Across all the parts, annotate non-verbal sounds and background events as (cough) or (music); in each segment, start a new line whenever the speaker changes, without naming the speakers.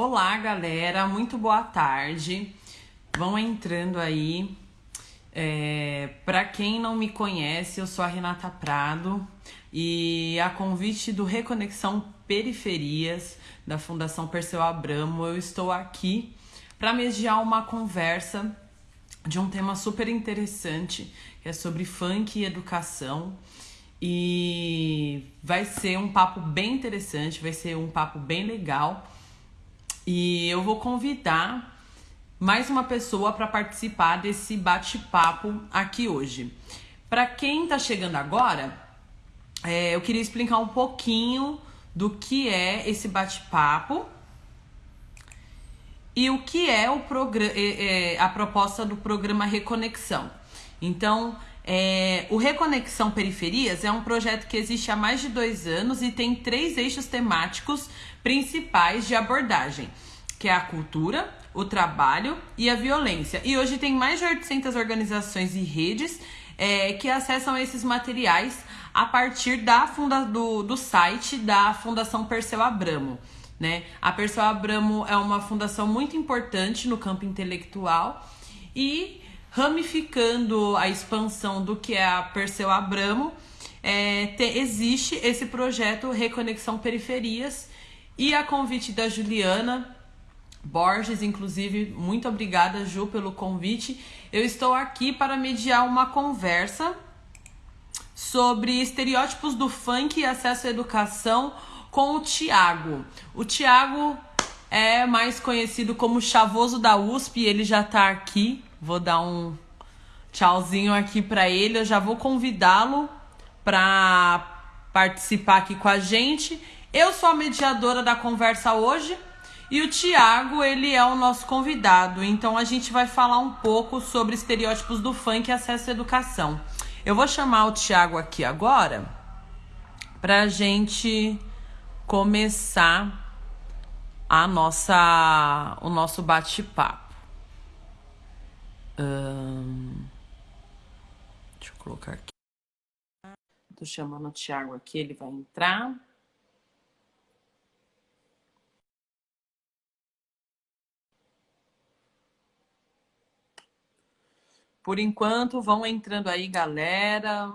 Olá, galera, muito boa tarde. Vão entrando aí. É, Para quem não me conhece, eu sou a Renata Prado e a convite do Reconexão Periferias da Fundação Perseu Abramo, eu estou aqui para mediar uma conversa de um tema super interessante, que é sobre funk e educação. E vai ser um papo bem interessante, vai ser um papo bem legal. E eu vou convidar mais uma pessoa para participar desse bate-papo aqui hoje. Para quem está chegando agora, é, eu queria explicar um pouquinho do que é esse bate-papo e o que é, o é, é, a proposta do programa Reconexão. Então, é, o Reconexão Periferias é um projeto que existe há mais de dois anos e tem três eixos temáticos principais de abordagem, que é a cultura, o trabalho e a violência. E hoje tem mais de 800 organizações e redes é, que acessam esses materiais a partir da funda do, do site da Fundação Perseu Abramo. Né? A Perseu Abramo é uma fundação muito importante no campo intelectual e ramificando a expansão do que é a Perseu Abramo, é, te, existe esse projeto Reconexão Periferias e a convite da Juliana Borges, inclusive, muito obrigada, Ju, pelo convite. Eu estou aqui para mediar uma conversa sobre estereótipos do funk e acesso à educação com o Tiago. O Tiago é mais conhecido como Chavoso da USP, ele já está aqui. Vou dar um tchauzinho aqui para ele. Eu já vou convidá-lo para participar aqui com a gente. Eu sou a mediadora da conversa hoje e o Tiago, ele é o nosso convidado. Então a gente vai falar um pouco sobre estereótipos do funk e acesso à educação. Eu vou chamar o Tiago aqui agora para a gente começar a nossa, o nosso bate-papo. Deixa eu colocar aqui. Tô chamando o Thiago aqui, ele vai entrar. Por enquanto, vão entrando aí, galera.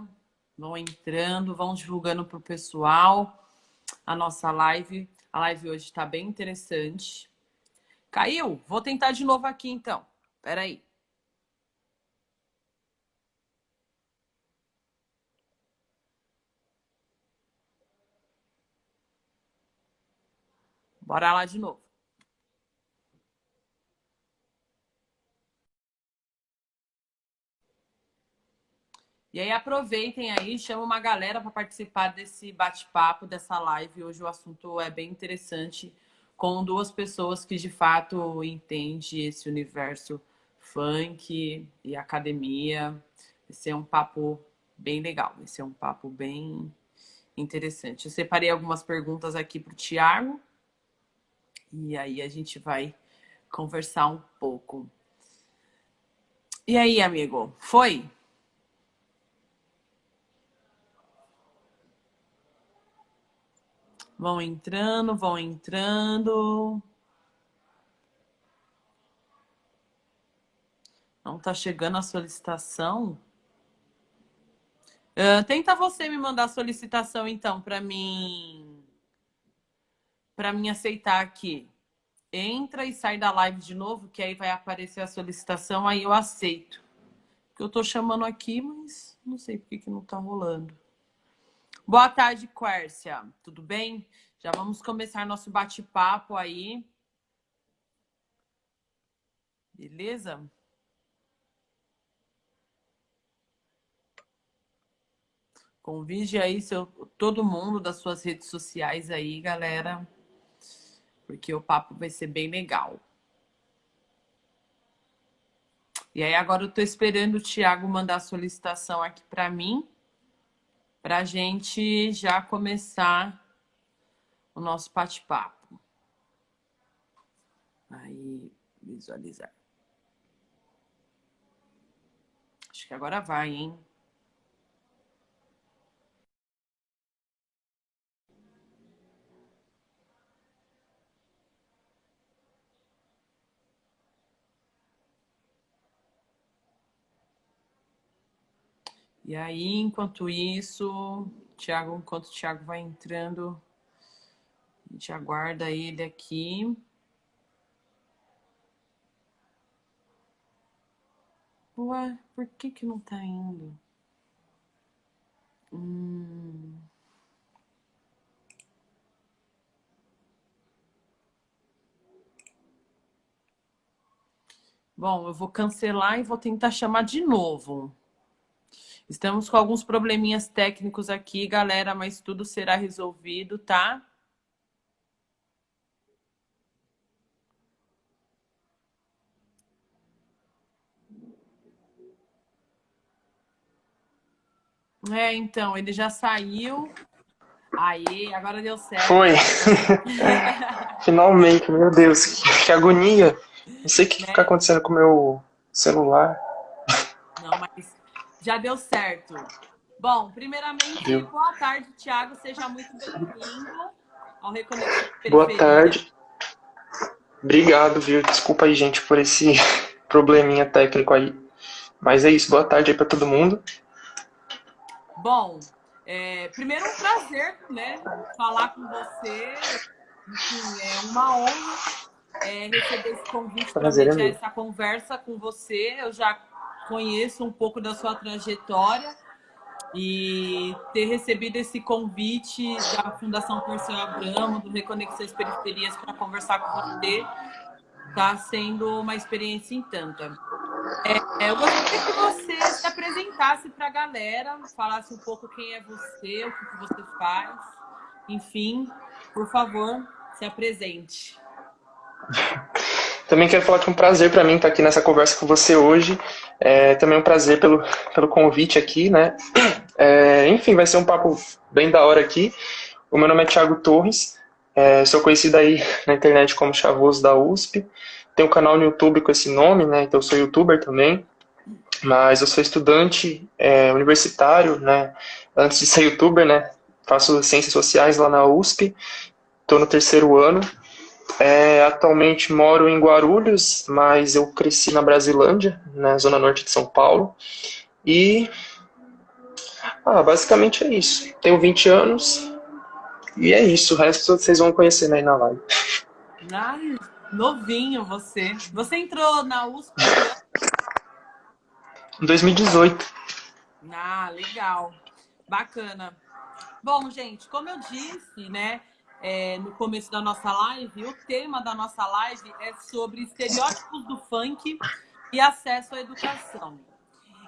Vão entrando, vão divulgando pro pessoal a nossa live. A live hoje está bem interessante. Caiu? Vou tentar de novo aqui então. Espera aí. Bora lá de novo. E aí aproveitem aí, chama uma galera para participar desse bate-papo, dessa live. Hoje o assunto é bem interessante, com duas pessoas que de fato entendem esse universo funk e academia. Vai ser um papo bem legal, vai ser um papo bem interessante. Eu separei algumas perguntas aqui para o Tiago e aí a gente vai conversar um pouco. E aí, amigo, foi? Vão entrando, vão entrando. Não tá chegando a solicitação? Uh, tenta você me mandar a solicitação, então, para mim... Para mim aceitar aqui. Entra e sai da live de novo, que aí vai aparecer a solicitação, aí eu aceito. Eu tô chamando aqui, mas não sei por que, que não tá rolando. Boa tarde, Quércia. Tudo bem? Já vamos começar nosso bate-papo aí. Beleza? Convide aí seu, todo mundo das suas redes sociais aí, galera. Porque o papo vai ser bem legal. E aí agora eu tô esperando o Thiago mandar a solicitação aqui para mim para a gente já começar o nosso bate-papo. Aí, visualizar. Acho que agora vai, hein? E aí, enquanto isso, Thiago, enquanto o Thiago vai entrando, a gente aguarda ele aqui. Ué, por que que não tá indo? Hum... Bom, eu vou cancelar e vou tentar chamar de novo. Estamos com alguns probleminhas técnicos aqui, galera, mas tudo será resolvido, tá? É, então, ele já saiu. Aí, agora deu certo.
Foi. (laughs) Finalmente, meu Deus, que, que agonia. Não sei o que está acontecendo com o meu celular.
Não, mas já deu certo. Bom, primeiramente, deu. boa tarde, Thiago. Seja muito bem-vindo ao Reconexão
Boa tarde. Obrigado, viu? Desculpa aí, gente, por esse (laughs) probleminha técnico aí. Mas é isso, boa tarde aí para todo mundo.
Bom, é, primeiro um prazer, né, falar com você. Enfim, é uma honra é, receber esse convite para ter é essa conversa com você. Eu já conheço um pouco da sua trajetória e ter recebido esse convite da Fundação Perseu Abramo, do Reconexões Periferias, para conversar com você, está sendo uma experiência em tanta. É, eu gostaria que você se apresentasse para a galera, falasse um pouco quem é você, o que você faz, enfim, por favor, se apresente. (laughs)
Também quero falar que é um prazer para mim estar aqui nessa conversa com você hoje. É também um prazer pelo, pelo convite aqui, né? É, enfim, vai ser um papo bem da hora aqui. O meu nome é Thiago Torres, é, sou conhecido aí na internet como Chavoso da USP. Tenho um canal no YouTube com esse nome, né? Então eu sou youtuber também. Mas eu sou estudante é, universitário, né? Antes de ser youtuber, né? Faço ciências sociais lá na USP. Estou no terceiro ano. É, atualmente moro em Guarulhos, mas eu cresci na Brasilândia, na zona norte de São Paulo. E ah, basicamente é isso. Tenho 20 anos e é isso. O resto vocês vão conhecer aí na live.
Ai, novinho você. Você entrou na USP?
Em 2018.
Ah, legal. Bacana. Bom, gente, como eu disse, né? É, no começo da nossa live, o tema da nossa live é sobre estereótipos do funk e acesso à educação.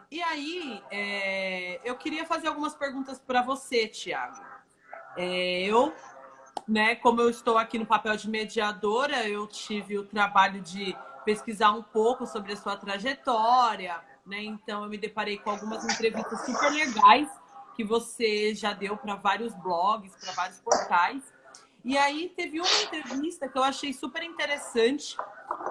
E aí, é, eu queria fazer algumas perguntas para você, Tiago. É, eu, né, como eu estou aqui no papel de mediadora, eu tive o trabalho de pesquisar um pouco sobre a sua trajetória, né? Então eu me deparei com algumas entrevistas super legais que você já deu para vários blogs, para vários portais. E aí teve uma entrevista que eu achei super interessante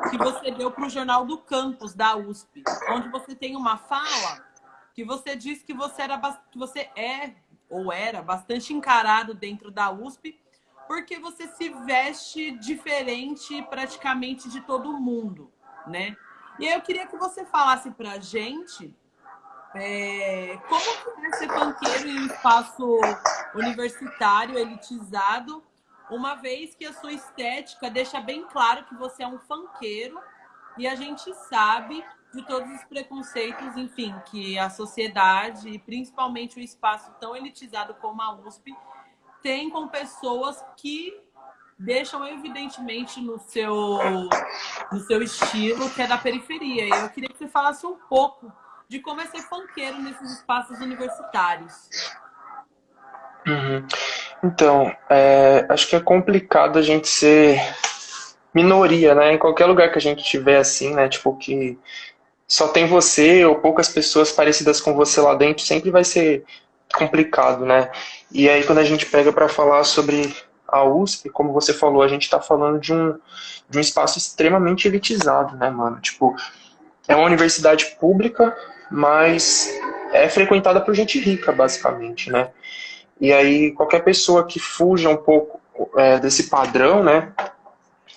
que você deu para o Jornal do Campus, da USP, onde você tem uma fala que você disse que você, era, que você é ou era bastante encarado dentro da USP porque você se veste diferente praticamente de todo mundo, né? E aí eu queria que você falasse pra gente é, como é ser banqueiro em um espaço universitário, elitizado, uma vez que a sua estética deixa bem claro que você é um fanqueiro e a gente sabe de todos os preconceitos, enfim, que a sociedade e principalmente o espaço tão elitizado como a USP tem com pessoas que deixam evidentemente no seu, no seu estilo, que é da periferia. Eu queria que você falasse um pouco de como é ser fanqueiro nesses espaços universitários.
Uhum. Então, é, acho que é complicado a gente ser minoria, né? Em qualquer lugar que a gente tiver assim, né? Tipo, que só tem você ou poucas pessoas parecidas com você lá dentro, sempre vai ser complicado, né? E aí quando a gente pega para falar sobre a USP, como você falou, a gente está falando de um, de um espaço extremamente elitizado, né, mano? Tipo, é uma universidade pública, mas é frequentada por gente rica, basicamente, né? E aí qualquer pessoa que fuja um pouco é, desse padrão, né,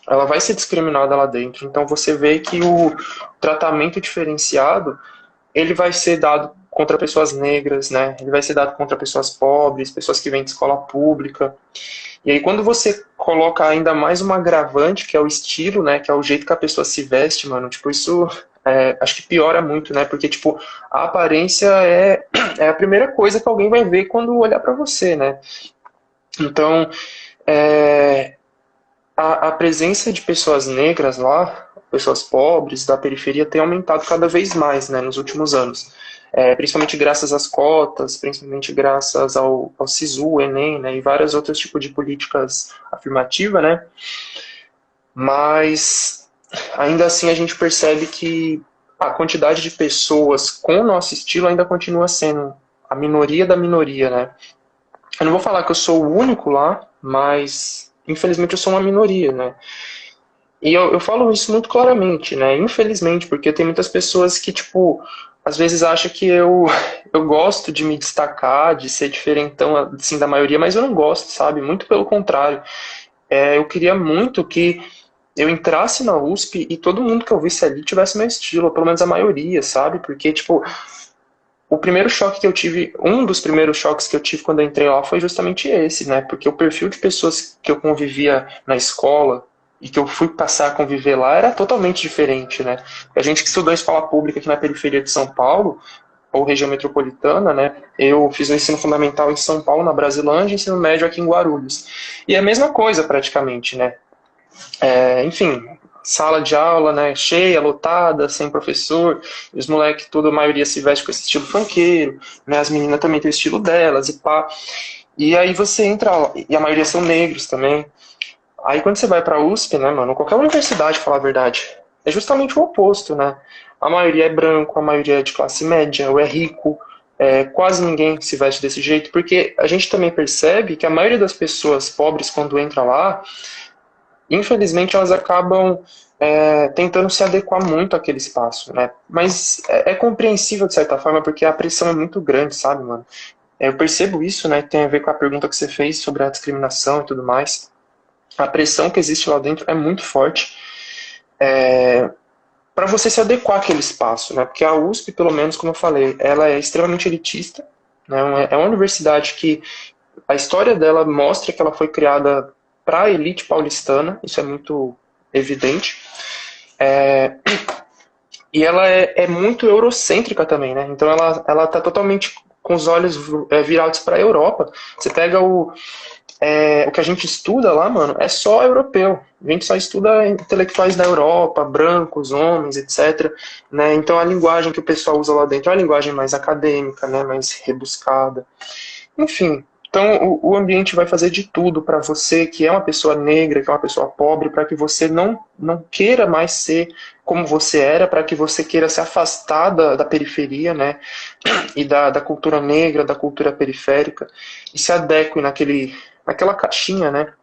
ela vai ser discriminada lá dentro. Então você vê que o tratamento diferenciado ele vai ser dado contra pessoas negras, né? Ele vai ser dado contra pessoas pobres, pessoas que vêm de escola pública. E aí quando você coloca ainda mais uma agravante, que é o estilo, né? Que é o jeito que a pessoa se veste, mano. Tipo, isso é, acho que piora muito, né? Porque, tipo, a aparência é, (clears throat) é a primeira coisa que alguém vai ver quando olhar para você, né? Então, é, a, a presença de pessoas negras lá, pessoas pobres da periferia, tem aumentado cada vez mais, né? Nos últimos anos. É, principalmente graças às cotas, principalmente graças ao, ao SISU, Enem, né, e vários outros tipos de políticas afirmativas, né, mas ainda assim a gente percebe que a quantidade de pessoas com o nosso estilo ainda continua sendo a minoria da minoria, né. Eu não vou falar que eu sou o único lá, mas infelizmente eu sou uma minoria, né. E eu, eu falo isso muito claramente, né, infelizmente, porque tem muitas pessoas que, tipo, às vezes acha que eu, (laughs) eu gosto de me destacar, de ser diferentão assim, da maioria, mas eu não gosto, sabe? Muito pelo contrário. É, eu queria muito que eu entrasse na USP e todo mundo que eu visse ali tivesse meu estilo, ou pelo menos a maioria, sabe? Porque, tipo, o primeiro choque que eu tive, um dos primeiros choques que eu tive quando eu entrei lá foi justamente esse, né? Porque o perfil de pessoas que eu convivia na escola, e que eu fui passar a conviver lá era totalmente diferente, né? A gente que estudou em escola pública aqui na periferia de São Paulo, ou região metropolitana, né? Eu fiz o ensino fundamental em São Paulo, na Brasilândia, e ensino médio aqui em Guarulhos. E é a mesma coisa, praticamente, né? É, enfim, sala de aula, né, cheia, lotada, sem professor, os moleques, toda a maioria se veste com esse estilo funkeiro, né, as meninas também têm o estilo delas e pá. E aí você entra, e a maioria são negros também, Aí quando você vai pra USP, né, mano, qualquer universidade, falar a verdade, é justamente o oposto, né? A maioria é branco, a maioria é de classe média, ou é rico, é, quase ninguém se veste desse jeito, porque a gente também percebe que a maioria das pessoas pobres, quando entra lá, infelizmente elas acabam é, tentando se adequar muito àquele espaço, né? Mas é, é, compreensível de certa forma, porque a pressão é muito grande, sabe, mano? É, eu percebo isso, né? Tem a ver com a pergunta que você fez sobre a discriminação e tudo mais a pressão que existe lá dentro é muito forte é, para você se adequar àquele espaço, né? Porque a USP, pelo menos, como eu falei, ela é extremamente elitista, né? É uma universidade que a história dela mostra que ela foi criada para a elite paulistana, isso é muito evidente. É, e ela é, é, muito eurocêntrica também, né? Então ela ela está totalmente com os olhos é, virados para a Europa. Você pega o é, o que a gente estuda lá, mano, é só europeu. A gente só estuda intelectuais da Europa, brancos, homens, etc. Né? Então a linguagem que o pessoal usa lá dentro é uma linguagem mais acadêmica, né? mais rebuscada. Enfim, então o, ambiente vai fazer de tudo para você que é uma pessoa negra, que é uma pessoa pobre, para que você não, não queira mais ser como você era, para que você queira se afastar da, da periferia, né? E da, da cultura negra, da cultura periférica, e se adeque naquele naquela caixinha, né?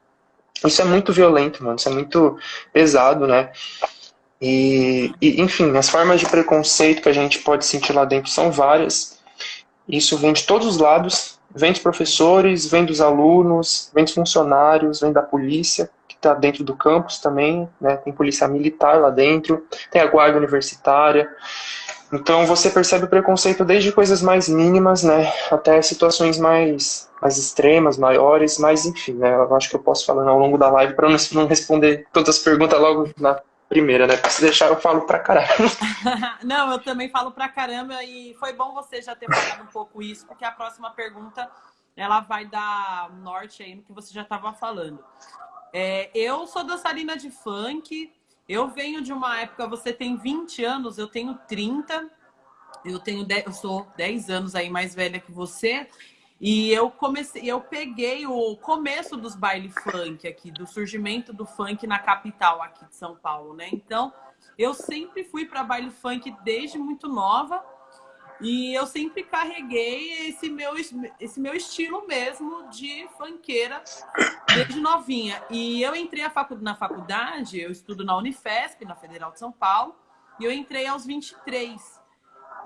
Isso é muito violento, mano. Isso é muito pesado, né? E, e, enfim, as formas de preconceito que a gente pode sentir lá dentro são várias. Isso vem de todos os lados. Vem dos professores, vem dos alunos, vem dos funcionários, vem da polícia, que está dentro do campus também, né? Tem polícia militar lá dentro, tem a guarda universitária. Então você percebe o preconceito desde coisas mais mínimas, né, até situações mais, mais extremas, maiores, mas enfim, né, eu acho que eu posso falando ao longo da live para não responder todas as perguntas logo na primeira, né, porque se deixar eu falo pra caramba. (laughs)
não, eu também falo pra caramba e foi bom você já ter falado um pouco isso, porque a próxima pergunta ela vai dar norte aí no que você já estava falando. É, eu sou dançarina de funk, eu venho de uma época, você tem 20 anos, eu tenho 30. Eu tenho 10, eu sou 10 anos aí mais velha que você. E eu comecei, eu peguei o começo dos baile funk aqui, do surgimento do funk na capital aqui de São Paulo, né? Então, eu sempre fui para baile funk desde muito nova. E eu sempre carreguei esse meu, esse meu estilo mesmo de funkeira desde novinha. E eu entrei na faculdade, eu estudo na Unifesp, na Federal de São Paulo, e eu entrei aos 23.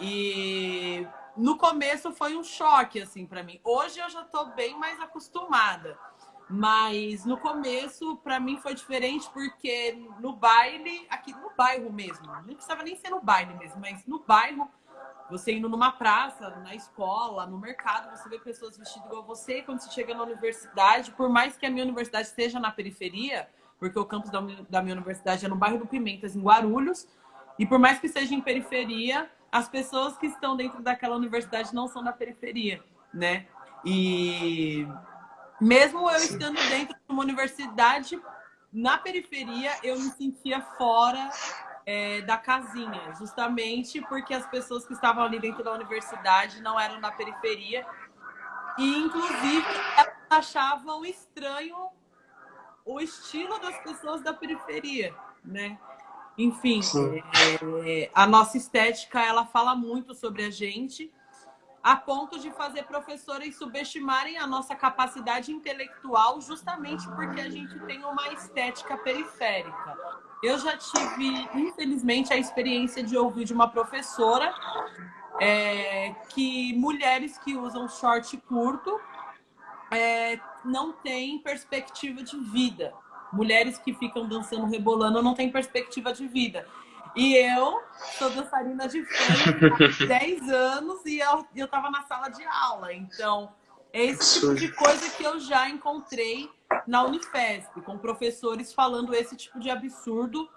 E no começo foi um choque, assim, para mim. Hoje eu já tô bem mais acostumada. Mas no começo, para mim, foi diferente porque no baile, aqui no bairro mesmo, não precisava nem ser no baile mesmo, mas no bairro Você indo numa praça, na escola, no mercado, você vê pessoas vestidas igual você. Quando você chega na universidade, por mais que a minha universidade esteja na periferia, porque o campus da minha universidade é no bairro do Pimentas, em Guarulhos, e por mais que seja em periferia, as pessoas que estão dentro daquela universidade não são da periferia, né? E mesmo eu estando dentro de uma universidade na periferia, eu me sentia fora é, da casinha, justamente porque as pessoas que estavam ali dentro da universidade não eram da periferia. E, inclusive, elas achavam estranho o estilo das pessoas da periferia, né? Enfim, é, a nossa estética, ela fala muito sobre a gente, a ponto de fazer professores subestimarem a nossa capacidade intelectual justamente porque a gente tem uma estética periférica. Eu já tive, infelizmente, a experiência de ouvir de uma professora é, que mulheres que usam short curto é, não têm perspectiva de vida. Mulheres que ficam dançando, rebolando, não têm perspectiva de vida. E eu sou dançarina de funk há (laughs) 10 anos e eu, eu tava na sala de aula. Então, é esse tipo de coisa que eu já encontrei na Unifesp, com professores falando esse tipo de absurdo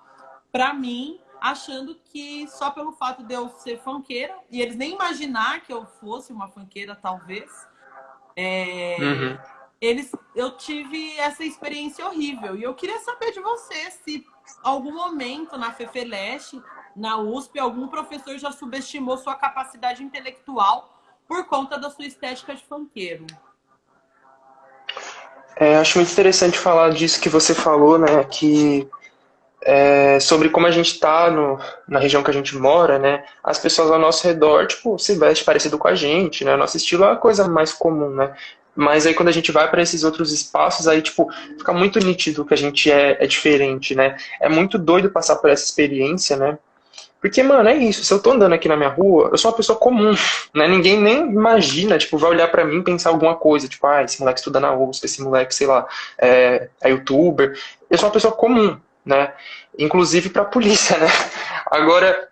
para mim, achando que só pelo fato de eu ser fanqueira, e eles nem imaginar que eu fosse uma fanqueira, talvez, é, uhum. Eles, eu tive essa experiência horrível. E eu queria saber de você se algum momento na FEFELESH, na USP, algum professor já subestimou sua capacidade intelectual por conta da sua estética de fanqueiro.
É, acho muito interessante falar disso que você falou, né? Que é, sobre como a gente está na região que a gente mora, né? As pessoas ao nosso redor, tipo, se vestem parecido com a gente, né? Nosso estilo é a coisa mais comum, né? Mas aí quando a gente vai para esses outros espaços, aí, tipo, fica muito nítido que a gente é, é diferente, né? É muito doido passar por essa experiência, né? Porque, mano, é isso. Se eu tô andando aqui na minha rua, eu sou uma pessoa comum, né? Ninguém nem imagina, tipo, vai olhar para mim e pensar alguma coisa. Tipo, ah, esse moleque estuda na USP, esse moleque, sei lá, é, é youtuber. Eu sou uma pessoa comum, né? Inclusive para a polícia, (laughs) né? Agora,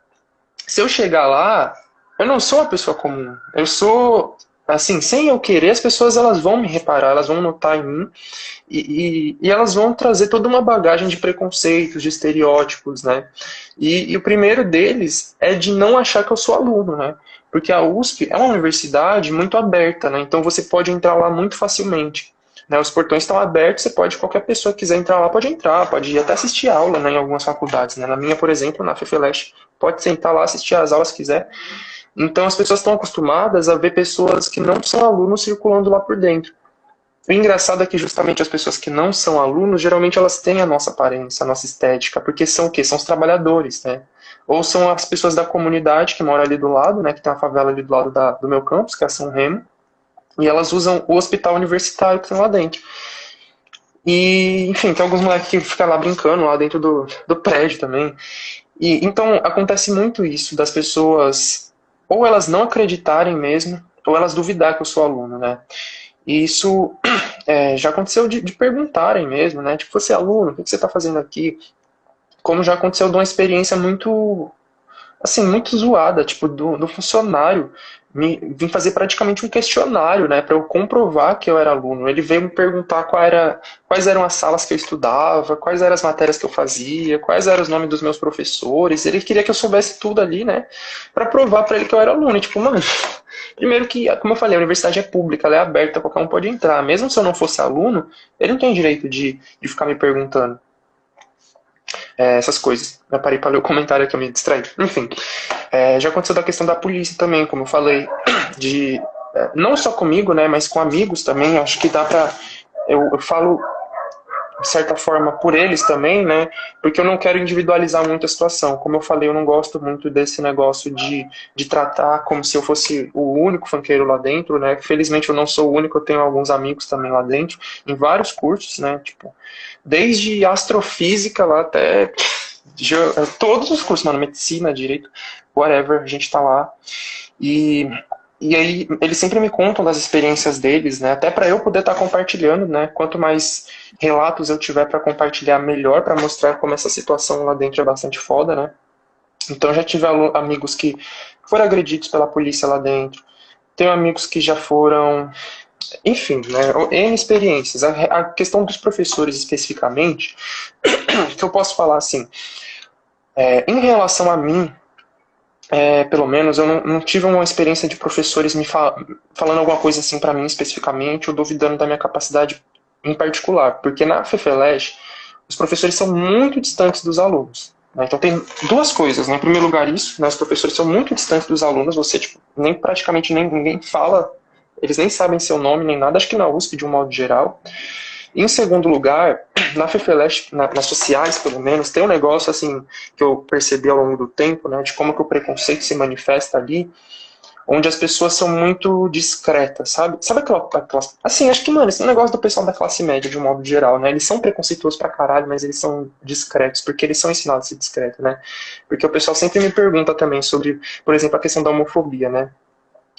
se eu chegar lá, eu não sou uma pessoa comum. Eu sou, assim, sem eu querer, as pessoas elas vão me reparar, elas vão notar em mim e, e, e elas vão trazer toda uma bagagem de preconceitos, de estereótipos, né? E, e o primeiro deles é de não achar que eu sou aluno, né? Porque a USP é uma universidade muito aberta, né? Então você pode entrar lá muito facilmente. Né, os portões estão abertos, você pode, qualquer pessoa que quiser entrar lá, pode entrar, pode ir até assistir aula né, em algumas faculdades. Né? Na minha, por exemplo, na FEFELESH, pode sentar lá, assistir as aulas se quiser. Então as pessoas estão acostumadas a ver pessoas que não são alunos circulando lá por dentro. O engraçado é que justamente as pessoas que não são alunos, geralmente elas têm a nossa aparência, a nossa estética, porque são o quê? São os trabalhadores, né? Ou são as pessoas da comunidade que moram ali do lado, né? Que tem uma favela ali do lado da, do meu campus, que é São Remo. E elas usam o hospital universitário que tem lá dentro. E, enfim, tem alguns moleques que ficam lá brincando lá dentro do, do prédio também. E, então, acontece muito isso, das pessoas, ou elas não acreditarem mesmo, ou elas duvidar que eu sou aluno, né? E isso (clears throat) é, já aconteceu de, de, perguntarem mesmo, né? Tipo, você é aluno, o que você está fazendo aqui? Como já aconteceu de uma experiência muito, assim, muito zoada, tipo, do, do funcionário me, vim fazer praticamente um questionário, né, para eu comprovar que eu era aluno. Ele veio me perguntar qual era, quais eram as salas que eu estudava, quais eram as matérias que eu fazia, quais eram os nomes dos meus professores. Ele queria que eu soubesse tudo ali, né, para provar para ele que eu era aluno. E, tipo, mano, (laughs) primeiro que, como eu falei, a universidade é pública, ela é aberta, qualquer um pode entrar. Mesmo se eu não fosse aluno, ele não tem direito de, de ficar me perguntando é, essas coisas. Eu parei para ler o comentário que eu me distraí. Enfim, é, já aconteceu da questão da polícia também, como eu falei, (clears throat) de é, não só comigo, né, mas com amigos também. Acho que dá para eu, eu falo de certa forma, por eles também, né? Porque eu não quero individualizar muito a situação. Como eu falei, eu não gosto muito desse negócio de, de tratar como se eu fosse o único funkeiro lá dentro, né? Felizmente eu não sou o único, eu tenho alguns amigos também lá dentro, em vários cursos, né? Tipo, desde astrofísica lá até todos os cursos, mano, medicina, direito, whatever, a gente tá lá. E e aí eles sempre me contam das experiências deles, né? Até para eu poder estar tá compartilhando, né? Quanto mais relatos eu tiver para compartilhar, melhor para mostrar como essa situação lá dentro é bastante foda, né? Então já tive amigos que foram agredidos pela polícia lá dentro. Tenho amigos que já foram enfim, né, N experiências. A, a, questão dos professores especificamente, (coughs) que eu posso falar assim, é, em relação a mim, é, pelo menos, eu não, não, tive uma experiência de professores me fal falando alguma coisa assim para mim especificamente, ou duvidando da minha capacidade em particular, porque na FEFELEG, os professores são muito distantes dos alunos. Né? Então tem duas coisas, né? Em primeiro lugar isso, né? os professores são muito distantes dos alunos, você tipo, nem praticamente nem, ninguém fala eles nem sabem seu nome nem nada, acho que na USP de um modo geral. Em segundo lugar, na FEFELESH, na, nas sociais pelo menos, tem um negócio assim que eu percebi ao longo do tempo, né, de como que o preconceito se manifesta ali, onde as pessoas são muito discretas, sabe? Sabe aquela, aquela assim, acho que, mano, esse negócio do pessoal da classe média de um modo geral, né? Eles são preconceituosos pra caralho, mas eles são discretos, porque eles são ensinados a ser discretos, né? Porque o pessoal sempre me pergunta também sobre, por exemplo, a questão da homofobia, né?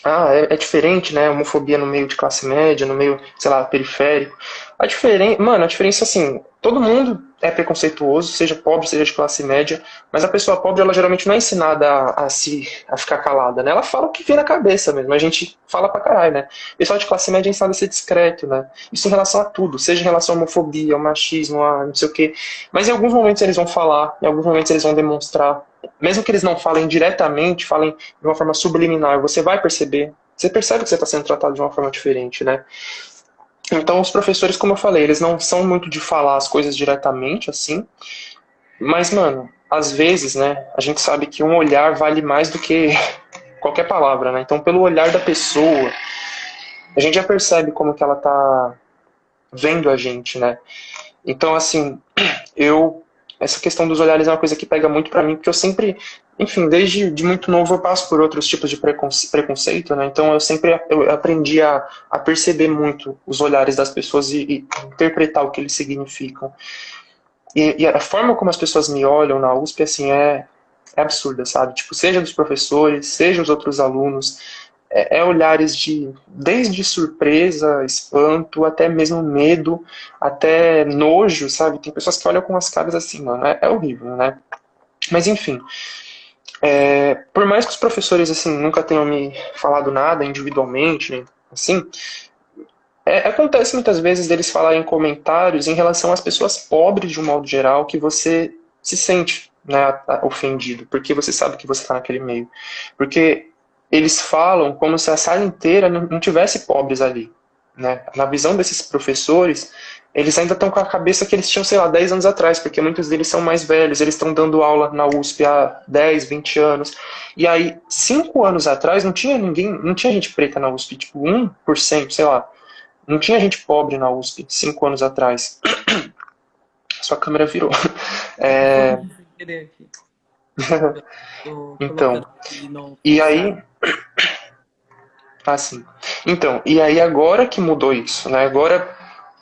Ah, é, é, diferente, né? Homofobia no meio de classe média, no meio, sei lá, periférico. A diferença, mano, a diferença assim, todo mundo é preconceituoso, seja pobre, seja de classe média, mas a pessoa pobre, ela geralmente não é ensinada a, a se a ficar calada, né? Ela fala o que vem na cabeça mesmo, a gente fala pra caralho, né? Pessoal de classe média é ensinado a ser discreto, né? Isso em relação a tudo, seja em relação à homofobia, ao machismo, a não sei o quê. Mas em alguns momentos eles vão falar, em alguns momentos eles vão demonstrar mesmo que eles não falem diretamente, falem de uma forma subliminar, você vai perceber. Você percebe que você está sendo tratado de uma forma diferente, né? Então, os professores, como eu falei, eles não são muito de falar as coisas diretamente, assim. Mas, mano, às vezes, né, a gente sabe que um olhar vale mais do que (laughs) qualquer palavra, né? Então, pelo olhar da pessoa, a gente já percebe como que ela tá vendo a gente, né? Então, assim, (clears throat) eu essa questão dos olhares é uma coisa que pega muito para mim, porque eu sempre, enfim, desde de muito novo eu passo por outros tipos de preconceito, né? Então eu sempre eu aprendi a, a perceber muito os olhares das pessoas e, e interpretar o que eles significam. E, e, a forma como as pessoas me olham na USP, assim, é, é absurda, sabe? Tipo, seja dos professores, seja os outros alunos, é, é, olhares de desde surpresa, espanto, até mesmo medo, até nojo, sabe? Tem pessoas que olham com as caras assim, mano, é, é horrível, né? Mas enfim, é, por mais que os professores assim nunca tenham me falado nada individualmente, né, assim, é, acontece muitas vezes deles falarem comentários em relação às pessoas pobres de um modo geral que você se sente né, ofendido, porque você sabe que você está naquele meio. Porque eles falam como se a sala inteira não, tivesse pobres ali. Né? Na visão desses professores, eles ainda estão com a cabeça que eles tinham, sei lá, 10 anos atrás, porque muitos deles são mais velhos, eles estão dando aula na USP há 10, 20 anos. E aí, 5 anos atrás, não tinha ninguém, não tinha gente preta na USP, tipo 1%, sei lá. Não tinha gente pobre na USP, 5 anos atrás. (clears throat) Sua câmera virou. (laughs) É... (laughs) então, e aí... Assim. (coughs) Então, e aí agora que mudou isso, né? Agora,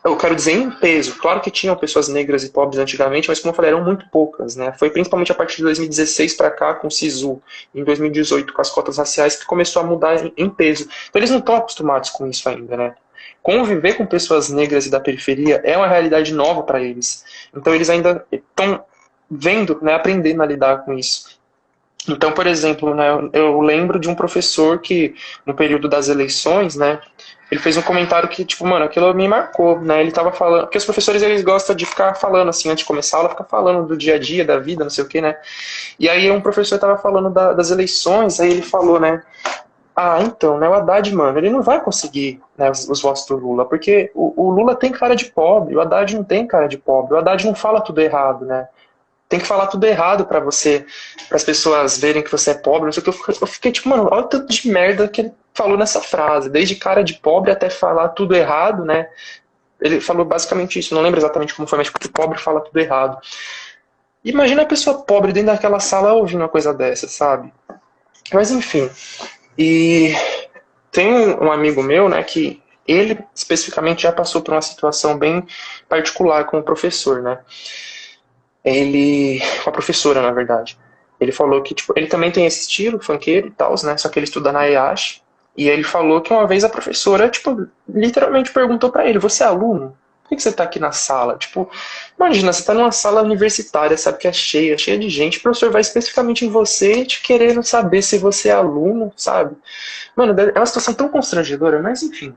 eu quero dizer em peso. Claro que tinham pessoas negras e pobres antigamente, mas como eu falei, eram muito poucas, né? Foi principalmente a partir de 2016 para cá, com o SISU, em 2018, com as cotas raciais, que começou a mudar em peso. Então eles não estão acostumados com isso ainda, né? Conviver com pessoas negras e da periferia é uma realidade nova para eles. Então eles ainda estão vendo, né, aprendendo a lidar com isso. Então, por exemplo, né, eu lembro de um professor que, no período das eleições, né, ele fez um comentário que, tipo, mano, aquilo me marcou, né, ele tava falando, porque os professores, eles gostam de ficar falando, assim, antes de começar a aula, ficar falando do dia a dia, da vida, não sei o que, né, e aí um professor tava falando da, das eleições, aí ele falou, né, ah, então, né, o Haddad, mano, ele não vai conseguir né, os, os votos do Lula, porque o, o Lula tem cara de pobre, o Haddad não tem cara de pobre, o Haddad não fala tudo errado, né, tem que falar tudo errado para você, para as pessoas verem que você é pobre, não sei o que. Eu fiquei, eu fiquei, tipo, mano, olha o tanto de merda que ele falou nessa frase. Desde cara de pobre até falar tudo errado, né? Ele falou basicamente isso, não lembro exatamente como foi, mas tipo, pobre fala tudo errado. Imagina a pessoa pobre dentro daquela sala ouvindo uma coisa dessa, sabe? Mas enfim. E tem um amigo meu, né, que ele especificamente já passou por uma situação bem particular com o professor, né? Ele. com a professora, na verdade. Ele falou que, tipo, ele também tem esse estilo, funkeiro e tal, né? Só que ele estuda na EASH. E ele falou que uma vez a professora, tipo, literalmente perguntou para ele, você é aluno? Por que você está aqui na sala? Tipo, imagina, você está numa sala universitária, sabe que é cheia, cheia de gente, o professor vai especificamente em você te querendo saber se você é aluno, sabe? Mano, é uma situação tão constrangedora, mas enfim.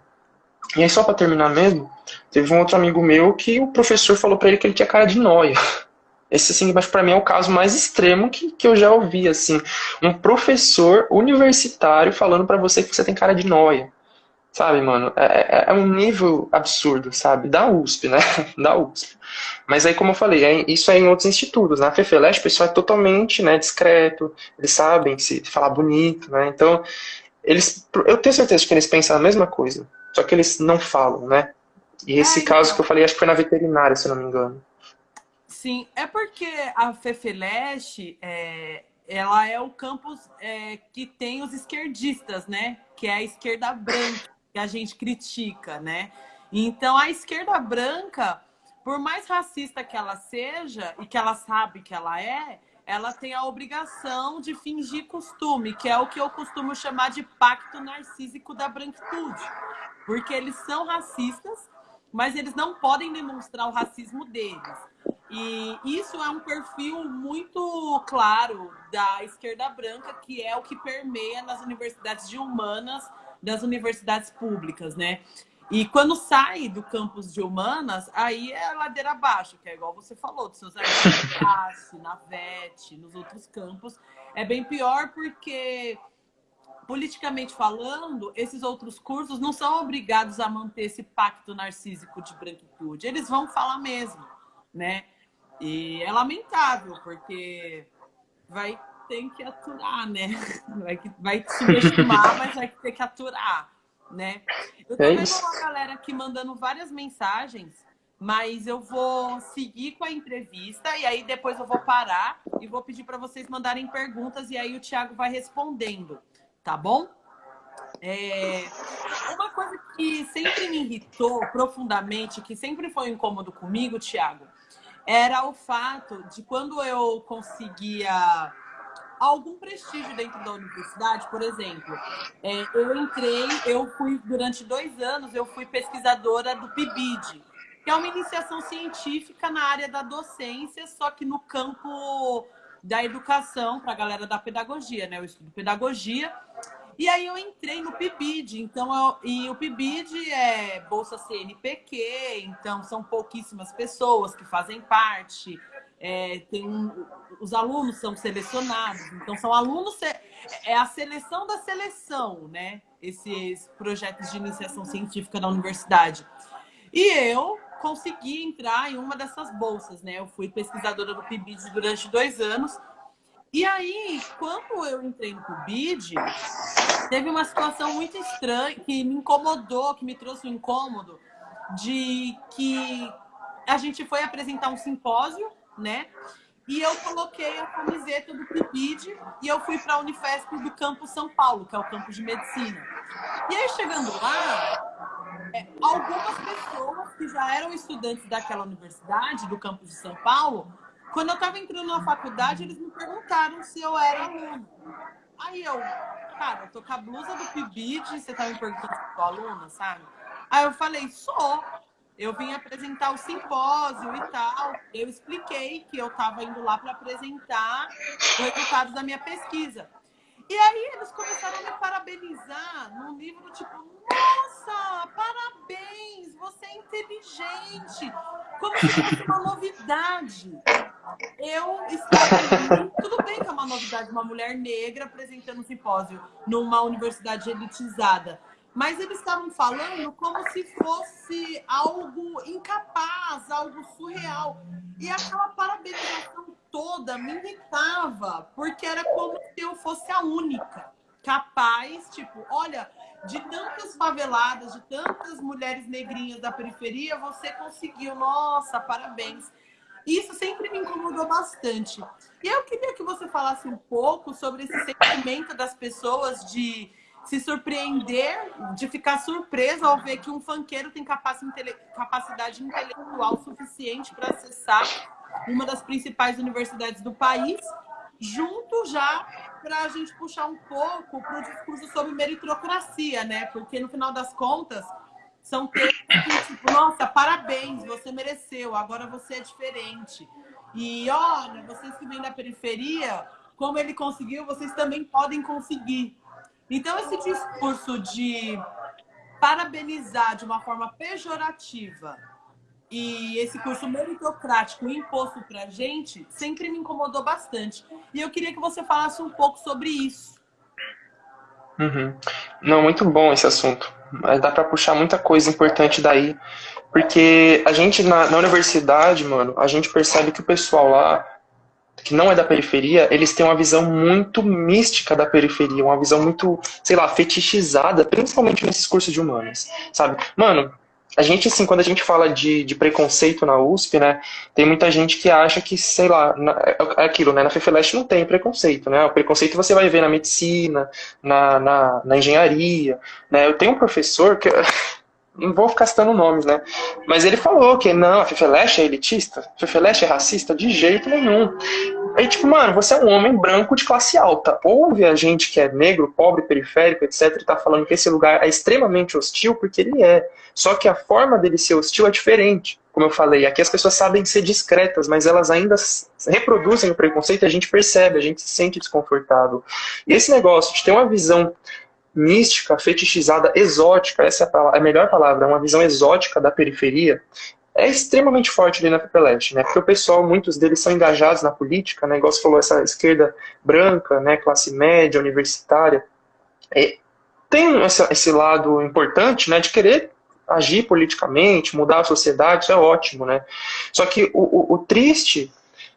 E aí, só para terminar mesmo, teve um outro amigo meu que o professor falou para ele que ele tinha cara de noia. (laughs) Esse, assim, mas para mim é o caso mais extremo que, que eu já ouvi, assim. Um professor universitário falando para você que você tem cara de noia. Sabe, mano? É, é, é, um nível absurdo, sabe? Da USP, né? (laughs) Da USP. Mas aí, como eu falei, é, isso é em outros institutos. Na FEFELESH, o pessoal é totalmente né, discreto, eles sabem se falar bonito, né? Então, eles, eu tenho certeza que eles pensam a mesma coisa, só que eles não falam, né? E esse Ai, caso não. que eu falei, acho que foi na veterinária, se eu não me engano.
Sim, é porque a FEFELESH, é, ela é o campus é, que tem os esquerdistas, né? Que é a esquerda branca que a gente critica, né? Então a esquerda branca, por mais racista que ela seja e que ela sabe que ela é, ela tem a obrigação de fingir costume, que é o que eu costumo chamar de pacto narcísico da branquitude. Porque eles são racistas, mas eles não podem demonstrar o racismo deles. E isso é um perfil muito claro da esquerda branca, que é o que permeia nas universidades de humanas das universidades públicas, né? E quando sai do campus de humanas, aí é ladeira abaixo, que é igual você falou, dos seus amigos na VET, nos outros campos. É bem pior porque, politicamente falando, esses outros cursos não são obrigados a manter esse pacto narcísico de branquitude. Eles vão falar mesmo, né? E é lamentável, porque vai tem que aturar, né? Vai, vai (laughs) subestimar, mas vai ter que aturar, né? Eu tô é vendo uma galera aqui mandando várias mensagens, mas eu vou seguir com a entrevista e aí depois eu vou parar e vou pedir para vocês mandarem perguntas e aí o Thiago vai respondendo, tá bom? É... Uma coisa que sempre me irritou profundamente, que sempre foi um incômodo comigo, Thiago, era o fato de quando eu conseguia algum prestígio dentro da universidade, por exemplo, é, eu entrei, eu fui, durante dois anos, eu fui pesquisadora do PIBID, que é uma iniciação científica na área da docência, só que no campo da educação, para a galera da pedagogia, né? Eu estudo pedagogia. E aí eu entrei no PIBID, então eu, e o PIBID é bolsa CNPq, então são pouquíssimas pessoas que fazem parte é, tem um, os alunos são selecionados, então são alunos, é a seleção da seleção, né? Esses projetos de iniciação científica da universidade. E eu consegui entrar em uma dessas bolsas, né? Eu fui pesquisadora do PIBID durante dois anos. E aí, quando eu entrei no PIBID, teve uma situação muito estranha que me incomodou, que me trouxe um incômodo, de que a gente foi apresentar um simpósio né? E eu coloquei a camiseta do PIPID e eu fui para a Unifesp do Campo São Paulo, que é o campus de medicina. E aí, chegando lá, é, algumas pessoas que já eram estudantes daquela universidade, do campus de São Paulo, quando eu estava entrando na faculdade, eles me perguntaram se eu era aluno. Aí eu, cara, eu tô com a blusa do PIBID, você tá me perguntando se sou aluna, sabe? Aí eu falei, sou eu vim apresentar o simpósio e tal. Eu expliquei que eu estava indo lá para apresentar o resultado da minha pesquisa. E aí eles começaram a me parabenizar num nível do tipo, nossa, parabéns, você é inteligente. Como se fosse uma (laughs) novidade. Eu estava tudo bem que é uma novidade, uma mulher negra apresentando um simpósio numa universidade elitizada mas eles estavam falando como se fosse algo incapaz, algo surreal. E aquela parabenização toda me irritava, porque era como se eu fosse a única capaz, tipo, olha, de tantas faveladas, de tantas mulheres negrinhas da periferia, você conseguiu, nossa, parabéns. Isso sempre me incomodou bastante. E eu queria que você falasse um pouco sobre esse sentimento das pessoas de se surpreender, de ficar surpreso ao ver que um fanqueiro tem capacidade intelectual suficiente para acessar uma das principais universidades do país, junto já para a gente puxar um pouco para o discurso sobre meritocracia, né? Porque no final das contas, são textos que, tipo, nossa, parabéns, você mereceu, agora você é diferente. E olha, vocês que vêm da periferia, como ele conseguiu, vocês também podem conseguir. Então, esse discurso de parabenizar de uma forma pejorativa e esse curso meritocrático imposto para gente sempre me incomodou bastante. E eu queria que você falasse um pouco sobre isso.
Uhum. Não, muito bom esse assunto. Mas dá para puxar muita coisa importante daí. Porque a gente, na, na universidade, mano, a gente percebe que o pessoal lá, que não é da periferia, eles têm uma visão muito mística da periferia, uma visão muito, sei lá, fetichizada, principalmente nesses cursos de humanas, sabe? Mano, a gente, assim, quando a gente fala de, de preconceito na USP, né, tem muita gente que acha que, sei lá, na, é, é aquilo, né, na FEFELESH não tem preconceito, né, o preconceito você vai ver na medicina, na, na, na engenharia, né, eu tenho um professor que, (laughs) não vou ficar citando nomes, né? Mas ele falou que não, a Fefeleche é elitista, a Fefeleche é racista, de jeito nenhum. Aí, tipo, mano, você é um homem branco de classe alta. Ouve a gente que é negro, pobre, periférico, etc., e tá falando que esse lugar é extremamente hostil, porque ele é. Só que a forma dele ser hostil é diferente. Como eu falei, aqui as pessoas sabem ser discretas, mas elas ainda reproduzem o preconceito e a gente percebe, a gente se sente desconfortável. E esse negócio de ter uma visão mística, fetichizada, exótica, essa é a, a melhor palavra, uma visão exótica da periferia, é extremamente forte ali na Pepelete, né? Porque o pessoal, muitos deles são engajados na política, né? Igual você falou, essa esquerda branca, né? Classe média, universitária. É, tem esse, esse lado importante, né? De querer agir politicamente, mudar a sociedade, isso é ótimo, né? Só que o, o, o triste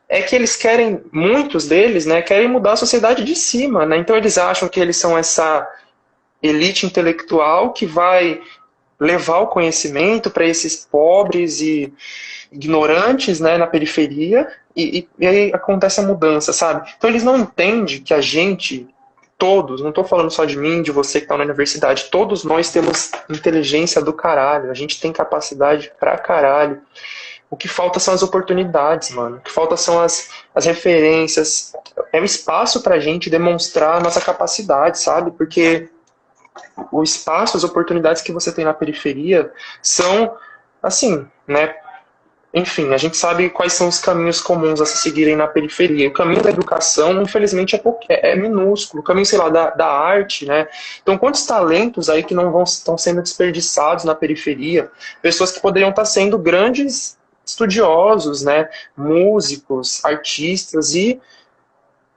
é que eles querem, muitos deles, né? Querem mudar a sociedade de cima, né? Então eles acham que eles são essa elite intelectual que vai levar o conhecimento para esses pobres e ignorantes né, na periferia, e, e, e, aí acontece a mudança, sabe? Então eles não entendem que a gente, todos, não estou falando só de mim, de você que está na universidade, todos nós temos inteligência do caralho, a gente tem capacidade pra caralho. O que falta são as oportunidades, mano. O que falta são as, as referências. É um espaço pra gente demonstrar a nossa capacidade, sabe? Porque o espaço, as oportunidades que você tem na periferia são, assim, né? Enfim, a gente sabe quais são os caminhos comuns a se seguirem na periferia. O caminho da educação, infelizmente, é, é, é minúsculo. O caminho, sei lá, da, da arte, né? Então, quantos talentos aí que não vão estão sendo desperdiçados na periferia? Pessoas que poderiam estar sendo grandes estudiosos, né? Músicos, artistas e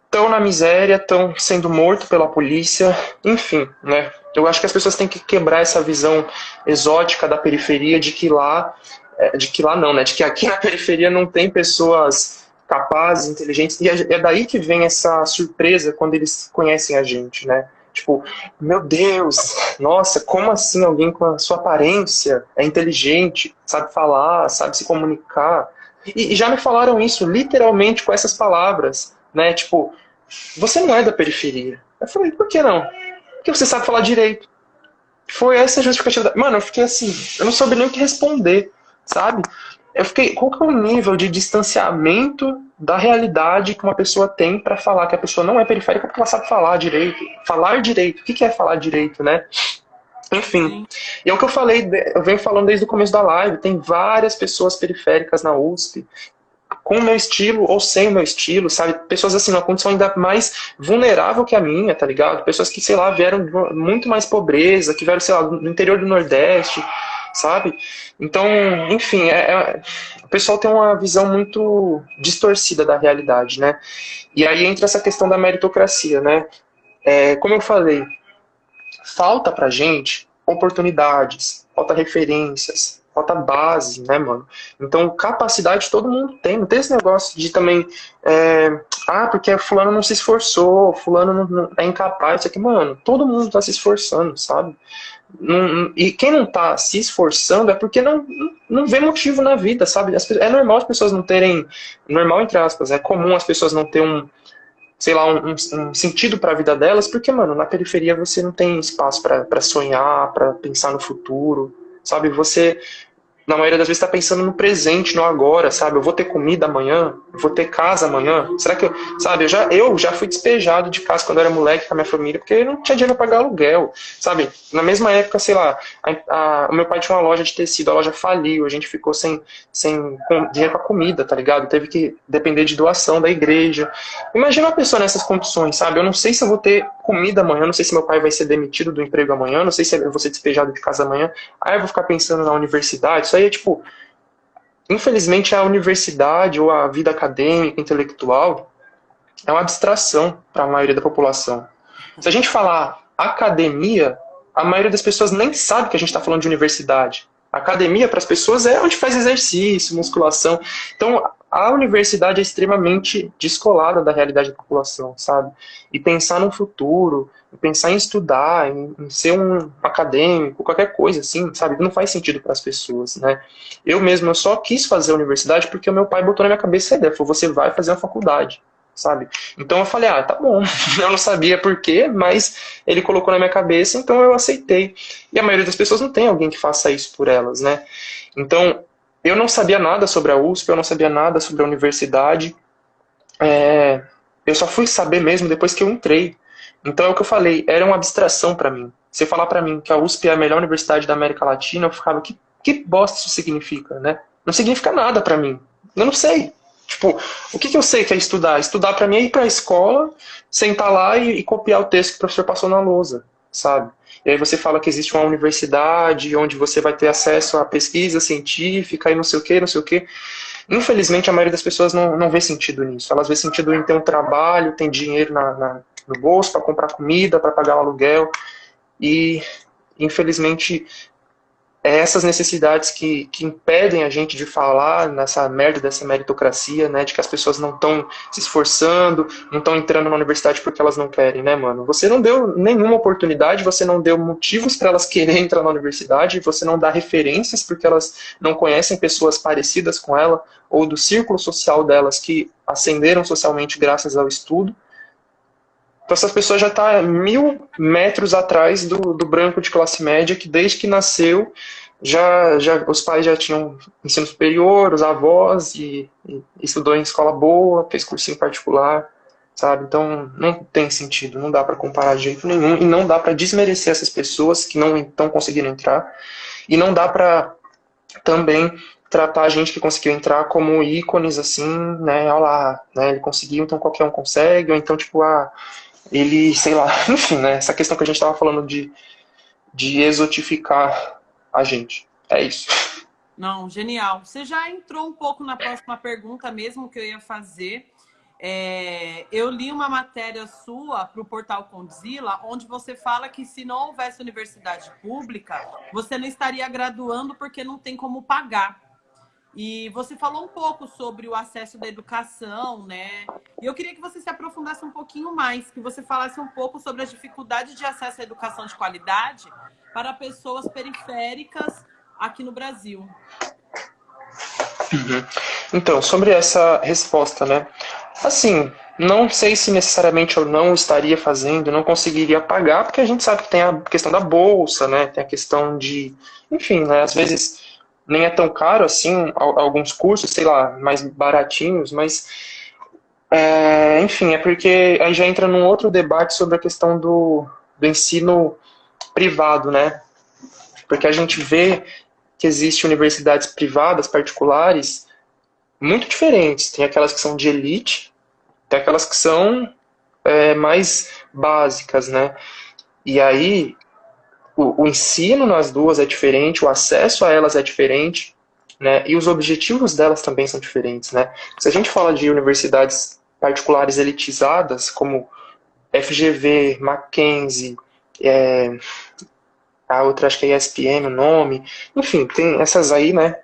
estão na miséria, estão sendo mortos pela polícia, enfim, né? Eu acho que as pessoas têm que quebrar essa visão exótica da periferia de que lá, é, de que lá não, né? De que aqui (laughs) na periferia não tem pessoas capazes, inteligentes, e é, é daí que vem essa surpresa quando eles conhecem a gente, né? Tipo, meu Deus, nossa, como assim alguém com a sua aparência é inteligente, sabe falar, sabe se comunicar? E, e já me falaram isso literalmente com essas palavras né? Tipo, você não é da periferia. Eu falei, por que não? Porque você sabe falar direito. Foi essa a justificativa. Mano, eu fiquei assim, eu não soube nem o que responder, sabe? Eu fiquei, qual que é o nível de distanciamento da realidade que uma pessoa tem para falar que a pessoa não é periférica porque ela sabe falar direito? Falar direito. O que é falar direito, né? Enfim, e é o que eu falei, eu venho falando desde o começo da live, tem várias pessoas periféricas na USP com o meu estilo ou sem o meu estilo, sabe? Pessoas assim, numa condição ainda mais vulnerável que a minha, tá ligado? Pessoas que, sei lá, vieram de muito mais pobreza, que vieram, sei lá, do interior do Nordeste, sabe? Então, enfim, é, é, o pessoal tem uma visão muito distorcida da realidade, né? E aí entra essa questão da meritocracia, né? É, como eu falei, falta pra gente oportunidades, falta referências, falta base, né, mano? Então, capacidade todo mundo tem. Não tem esse negócio de também. É, ah, porque fulano não se esforçou, fulano não, não é incapaz. Isso aqui, mano, todo mundo tá se esforçando, sabe? Não, e quem não tá se esforçando é porque não, não vê motivo na vida, sabe? As, é normal as pessoas não terem. Normal, entre aspas, é comum as pessoas não terem um sei lá, um, um sentido para a vida delas, porque, mano, na periferia você não tem espaço para sonhar, para pensar no futuro, sabe? Você na maioria das vezes está pensando no presente, no agora, sabe? Eu vou ter comida amanhã, vou ter casa amanhã. Será que eu, sabe? Eu já, eu já fui despejado de casa quando eu era moleque com a minha família, porque não tinha dinheiro para pagar aluguel, sabe? Na mesma época, sei lá, a, a, o meu pai tinha uma loja de tecido, a loja faliu, a gente ficou sem, sem dinheiro para comida, tá ligado? Teve que depender de doação da igreja. Imagina uma pessoa nessas condições, sabe? Eu não sei se eu vou ter comida amanhã, não sei se meu pai vai ser demitido do emprego amanhã, não sei se eu vou ser despejado de casa amanhã. Aí eu vou ficar pensando na universidade, aí é tipo. Infelizmente, a universidade ou a vida acadêmica, intelectual, é uma abstração para a maioria da população. Se a gente falar academia, a maioria das pessoas nem sabe que a gente está falando de universidade. Academia, para as pessoas, é onde faz exercício, musculação. Então, a universidade é extremamente descolada da realidade da população, sabe? E pensar no futuro, pensar em estudar, em, em, ser um acadêmico, qualquer coisa assim, sabe? Não faz sentido para as pessoas, né? Eu mesmo eu só quis fazer a universidade porque o meu pai botou na minha cabeça a ideia, falou, você vai fazer uma faculdade, sabe? Então eu falei, ah, tá bom. (laughs) Eu não sabia por quê, mas ele colocou na minha cabeça, então eu aceitei. E a maioria das pessoas não tem alguém que faça isso por elas, né? Então, eu não sabia nada sobre a USP, eu não sabia nada sobre a universidade. É, eu só fui saber mesmo depois que eu entrei. Então é o que eu falei, era uma abstração para mim. Você falar para mim que a USP é a melhor universidade da América Latina, eu ficava, que, que bosta isso significa, né? Não significa nada para mim. Eu não sei. Tipo, o que, que eu sei que é estudar? Estudar para mim é ir para a escola, sentar lá e, e, copiar o texto que o professor passou na lousa, sabe? E aí você fala que existe uma universidade onde você vai ter acesso à pesquisa científica e não sei o que, não sei o que. Infelizmente, a maioria das pessoas não, não vê sentido nisso. Elas vê sentido em ter um trabalho, tem dinheiro na, na no bolso para comprar comida, para pagar o aluguel. E, infelizmente, é essas necessidades que, que impedem a gente de falar nessa merda dessa meritocracia, né, de que as pessoas não estão se esforçando, não estão entrando na universidade porque elas não querem, né, mano? Você não deu nenhuma oportunidade, você não deu motivos para elas quererem entrar na universidade, você não dá referências porque elas não conhecem pessoas parecidas com ela ou do círculo social delas que ascenderam socialmente graças ao estudo. Então essas pessoas já estão tá mil metros atrás do, do branco de classe média que desde que nasceu já, já os pais já tinham ensino superior, os avós e, e estudou em escola boa, fez cursinho particular, sabe? Então não tem sentido, não dá para comparar de jeito nenhum e não dá para desmerecer essas pessoas que não estão conseguindo entrar e não dá para também tratar a gente que conseguiu entrar como ícones assim, né? Olha lá, né? Ele conseguiu, então qualquer um consegue, ou então tipo, ah, ele, sei lá, (laughs) enfim, né? Essa questão que a gente estava falando de, de exotificar a gente. É isso.
Não, genial. Você já entrou um pouco na próxima pergunta mesmo que eu ia fazer. É, eu li uma matéria sua para o portal Condzilla, onde você fala que se não houvesse universidade pública, você não estaria graduando porque não tem como pagar. E você falou um pouco sobre o acesso da educação, né? E eu queria que você se aprofundasse um pouquinho mais, que você falasse um pouco sobre as dificuldades de acesso à educação de qualidade para pessoas periféricas aqui no Brasil.
Uhum. Então, sobre essa resposta, né? Assim, não sei se necessariamente eu não estaria fazendo, não conseguiria pagar, porque a gente sabe que tem a questão da bolsa, né? Tem a questão de, enfim, né? Às vezes nem é tão caro assim, alguns cursos, sei lá, mais baratinhos, mas é, enfim, é porque aí já entra num outro debate sobre a questão do, do ensino privado, né? Porque a gente vê que existem universidades privadas, particulares, muito diferentes. Tem aquelas que são de elite, tem aquelas que são é, mais básicas, né? E aí o, o ensino nas duas é diferente, o acesso a elas é diferente, né? E os objetivos delas também são diferentes, né? Se a gente fala de universidades particulares elitizadas, como FGV, Mackenzie, é, a outra acho que é ESPM o nome, enfim, tem essas aí, né?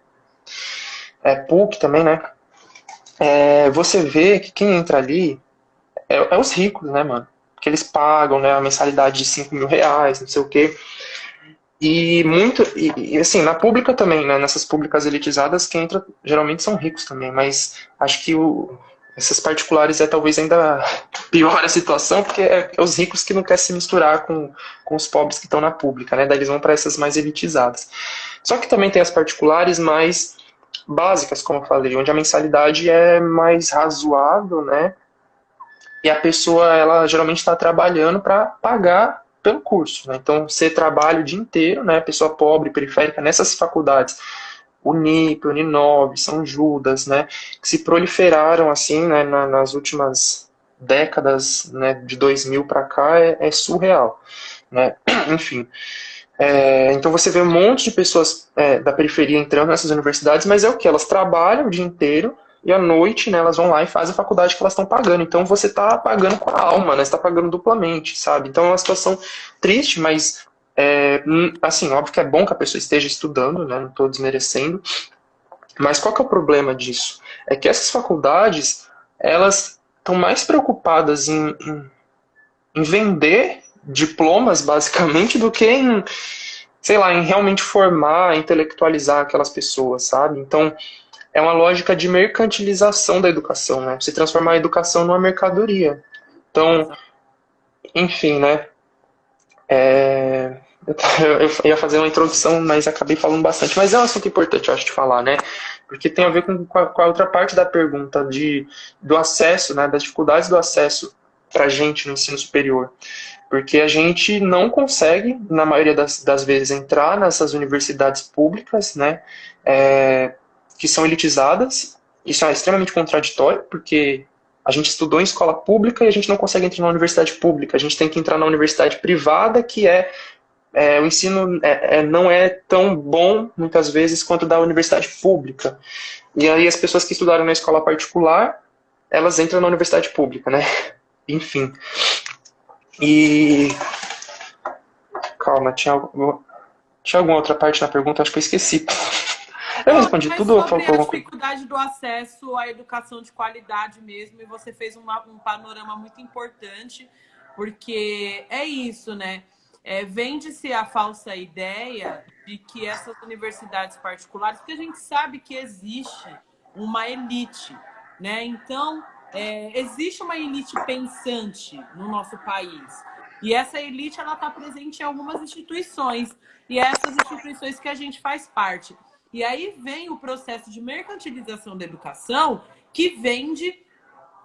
É, PUC também, né? É, você vê que quem entra ali é, é, os ricos, né, mano? Que eles pagam, né, a mensalidade de 5 mil reais, não sei o quê. E muito, e, e, assim, na pública também, né, nessas públicas elitizadas, quem entra geralmente são ricos também, mas acho que o, essas particulares é talvez ainda (laughs) pior a situação, porque é, é os ricos que não querem se misturar com, com os pobres que estão na pública, né, daí eles vão para essas mais elitizadas. Só que também tem as particulares mais básicas, como eu falei, onde a mensalidade é mais razoável, né? E a pessoa, ela geralmente está trabalhando para pagar pelo curso. Né? Então, você trabalha o dia inteiro, né? Pessoa pobre, periférica, nessas faculdades, Unip, Uninove, São Judas, né? Que se proliferaram, assim, né, nas últimas décadas, né, de 2000 para cá, é, é surreal, né? (clears throat) Enfim. É, então você vê um monte de pessoas é, da periferia entrando nessas universidades, mas é o que? Elas trabalham o dia inteiro e à noite né, elas vão lá e fazem a faculdade que elas estão pagando. Então você está pagando com a alma, né? Você está pagando duplamente, sabe? Então é uma situação triste, mas é, hum, assim, óbvio que é bom que a pessoa esteja estudando, né? Não estou desmerecendo. Mas qual que é o problema disso? É que essas faculdades, elas estão mais preocupadas em, em, vender diplomas, basicamente, do que em, sei lá, em realmente formar, intelectualizar aquelas pessoas, sabe? Então, é uma lógica de mercantilização da educação, né? Você transformar a educação numa mercadoria. Então, enfim, né? É... (laughs) Eu ia fazer uma introdução, mas acabei falando bastante. Mas é um assunto importante, eu acho, de falar, né? Porque tem a ver com, com, a, outra parte da pergunta de, do acesso, né? Das dificuldades do acesso para gente no ensino superior. Porque a gente não consegue, na maioria das, das vezes, entrar nessas universidades públicas, né? É, que são elitizadas. Isso é extremamente contraditório, porque a gente estudou em escola pública e a gente não consegue entrar na universidade pública. A gente tem que entrar na universidade privada, que é, é o ensino é, é, não é tão bom, muitas vezes, quanto da universidade pública. E aí as pessoas que estudaram na escola particular, elas entram na universidade pública, né? (laughs) Enfim. E... Calma, tinha, tinha alguma outra parte na pergunta? Acho que eu esqueci. Eu respondi Mas tudo
a dificuldade do acesso à educação de qualidade mesmo, e você fez uma, um panorama muito importante, porque é isso, né? É, Vende-se a falsa ideia de que essas universidades particulares, porque a gente sabe que existe uma elite, né? Então, é, existe uma elite pensante no nosso país. E essa elite, ela está presente em algumas instituições. E é essas instituições que a gente faz parte. E aí vem o processo de mercantilização da educação que vende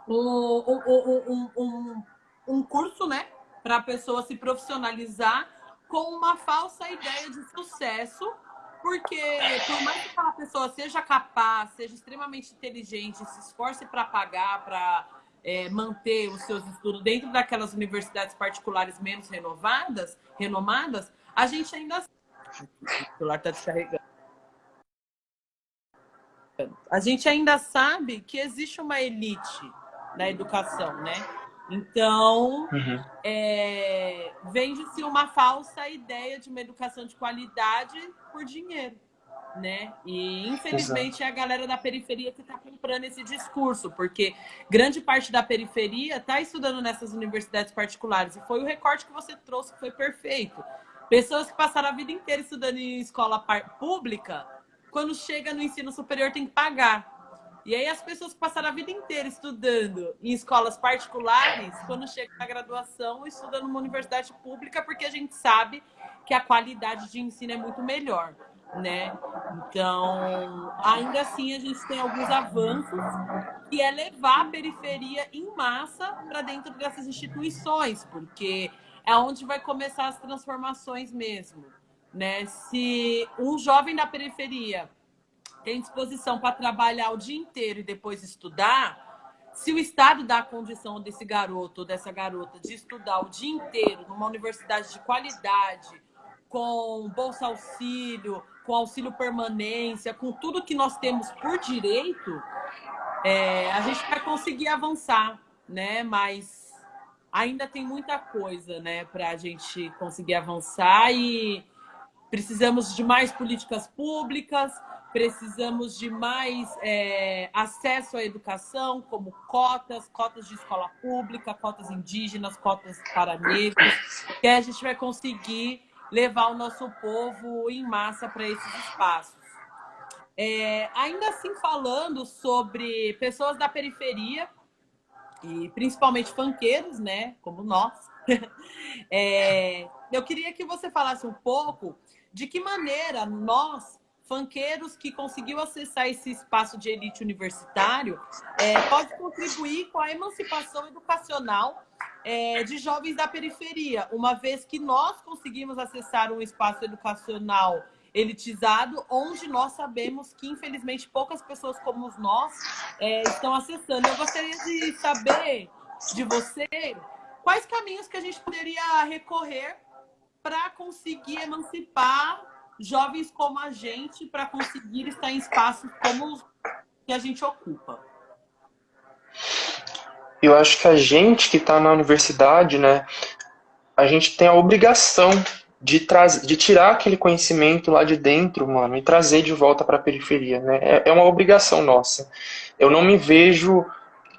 um, um, um, um curso né, para a pessoa se profissionalizar com uma falsa ideia de sucesso, porque por mais que aquela pessoa seja capaz, seja extremamente inteligente, se esforce para pagar, para é, manter os seus estudos dentro daquelas universidades particulares menos renovadas, renomadas, a gente ainda... O celular está descarregando a gente ainda sabe que existe uma elite na educação, né? Então, uhum. é, vende-se uma falsa ideia de uma educação de qualidade por dinheiro, né? E, infelizmente, Exato. é a galera da periferia que está comprando esse discurso, porque grande parte da periferia está estudando nessas universidades particulares. E foi o recorte que você trouxe que foi perfeito. Pessoas que passaram a vida inteira estudando em escola pública quando chega no ensino superior tem que pagar. E aí as pessoas que passaram a vida inteira estudando em escolas particulares, quando chega na graduação, estudam numa universidade pública, porque a gente sabe que a qualidade de ensino é muito melhor, né? Então, ainda assim, a gente tem alguns avanços, que é levar a periferia em massa para dentro dessas instituições, porque é onde vai começar as transformações mesmo. Né? Se um jovem da periferia tem disposição para trabalhar o dia inteiro e depois estudar, se o Estado dá a condição desse garoto ou dessa garota de estudar o dia inteiro numa universidade de qualidade, com bolsa auxílio, com auxílio permanência, com tudo que nós temos por direito, é, a gente vai conseguir avançar, né? Mas ainda tem muita coisa, né, para a gente conseguir avançar e Precisamos de mais políticas públicas, precisamos de mais é, acesso à educação, como cotas, cotas de escola pública, cotas indígenas, cotas para negros, que a gente vai conseguir levar o nosso povo em massa para esses espaços. É, ainda assim, falando sobre pessoas da periferia, e principalmente fanqueiros, né, como nós, (laughs) é, eu queria que você falasse um pouco de que maneira nós, fanqueiros que conseguiu acessar esse espaço de elite universitário, é, pode contribuir com a emancipação educacional é, de jovens da periferia, uma vez que nós conseguimos acessar um espaço educacional elitizado, onde nós sabemos que, infelizmente, poucas pessoas como nós é, estão acessando. Eu gostaria de saber de você quais caminhos que a gente poderia recorrer para conseguir emancipar jovens como a gente, para conseguir estar em espaços como os que a gente ocupa.
Eu acho que a gente que está na universidade, né, a gente tem a obrigação de, de tirar aquele conhecimento lá de dentro, mano, e trazer de volta para a periferia, né? É, é uma obrigação nossa. Eu não me vejo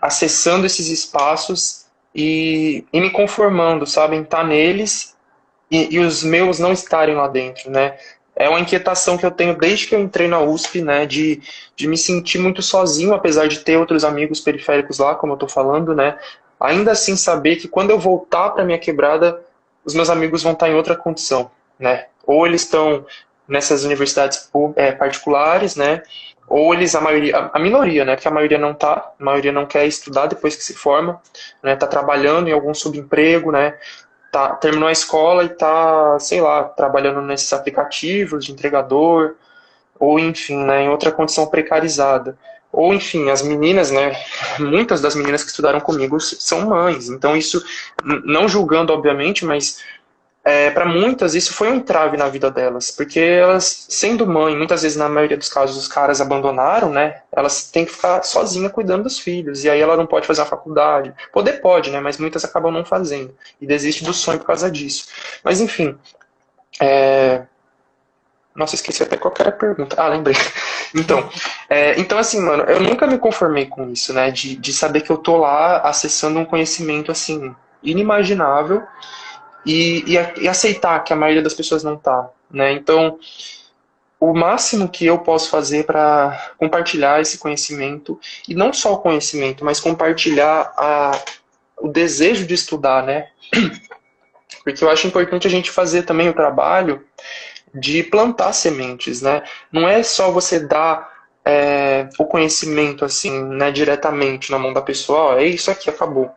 acessando esses espaços e, e me conformando, sabe, em estar tá neles e, e, os meus não estarem lá dentro, né? É uma inquietação que eu tenho desde que eu entrei na USP, né, de, de me sentir muito sozinho, apesar de ter outros amigos periféricos lá, como eu tô falando, né? Ainda assim saber que quando eu voltar para minha quebrada, os meus amigos vão estar em outra condição, né? Ou eles estão nessas universidades é, particulares, né? Ou eles, a maioria, a minoria, né? Porque a maioria não tá, a maioria não quer estudar depois que se forma, né? Tá trabalhando em algum subemprego, né? Tá, terminou a escola e tá, sei lá, trabalhando nesses aplicativos de entregador, ou enfim, né, em outra condição precarizada. Ou, enfim, as meninas, né? (laughs) Muitas das meninas que estudaram comigo são mães. Então, isso, não julgando, obviamente, mas é, para muitas isso foi um entrave na vida delas. Porque elas, sendo mãe, muitas vezes, na maioria dos casos, os caras abandonaram, né? Elas têm que ficar sozinha cuidando dos filhos. E aí ela não pode fazer a faculdade. Poder pode, né? Mas muitas acabam não fazendo. E desiste do sonho por causa disso. Mas, enfim. É, nossa, esqueci até qual era a pergunta. Ah, lembrei. (laughs) Então, é, então assim, mano, eu nunca me conformei com isso, né? De, de saber que eu tô lá acessando um conhecimento, assim, inimaginável e, e, e aceitar que a maioria das pessoas não tá, né? Então, o máximo que eu posso fazer para compartilhar esse conhecimento, e não só o conhecimento, mas compartilhar a, o desejo de estudar, né? (clears throat) Porque eu acho importante a gente fazer também o trabalho de plantar sementes, né? Não é só você dar é, o conhecimento assim, né, diretamente na mão da pessoa, ó, é isso aqui, acabou.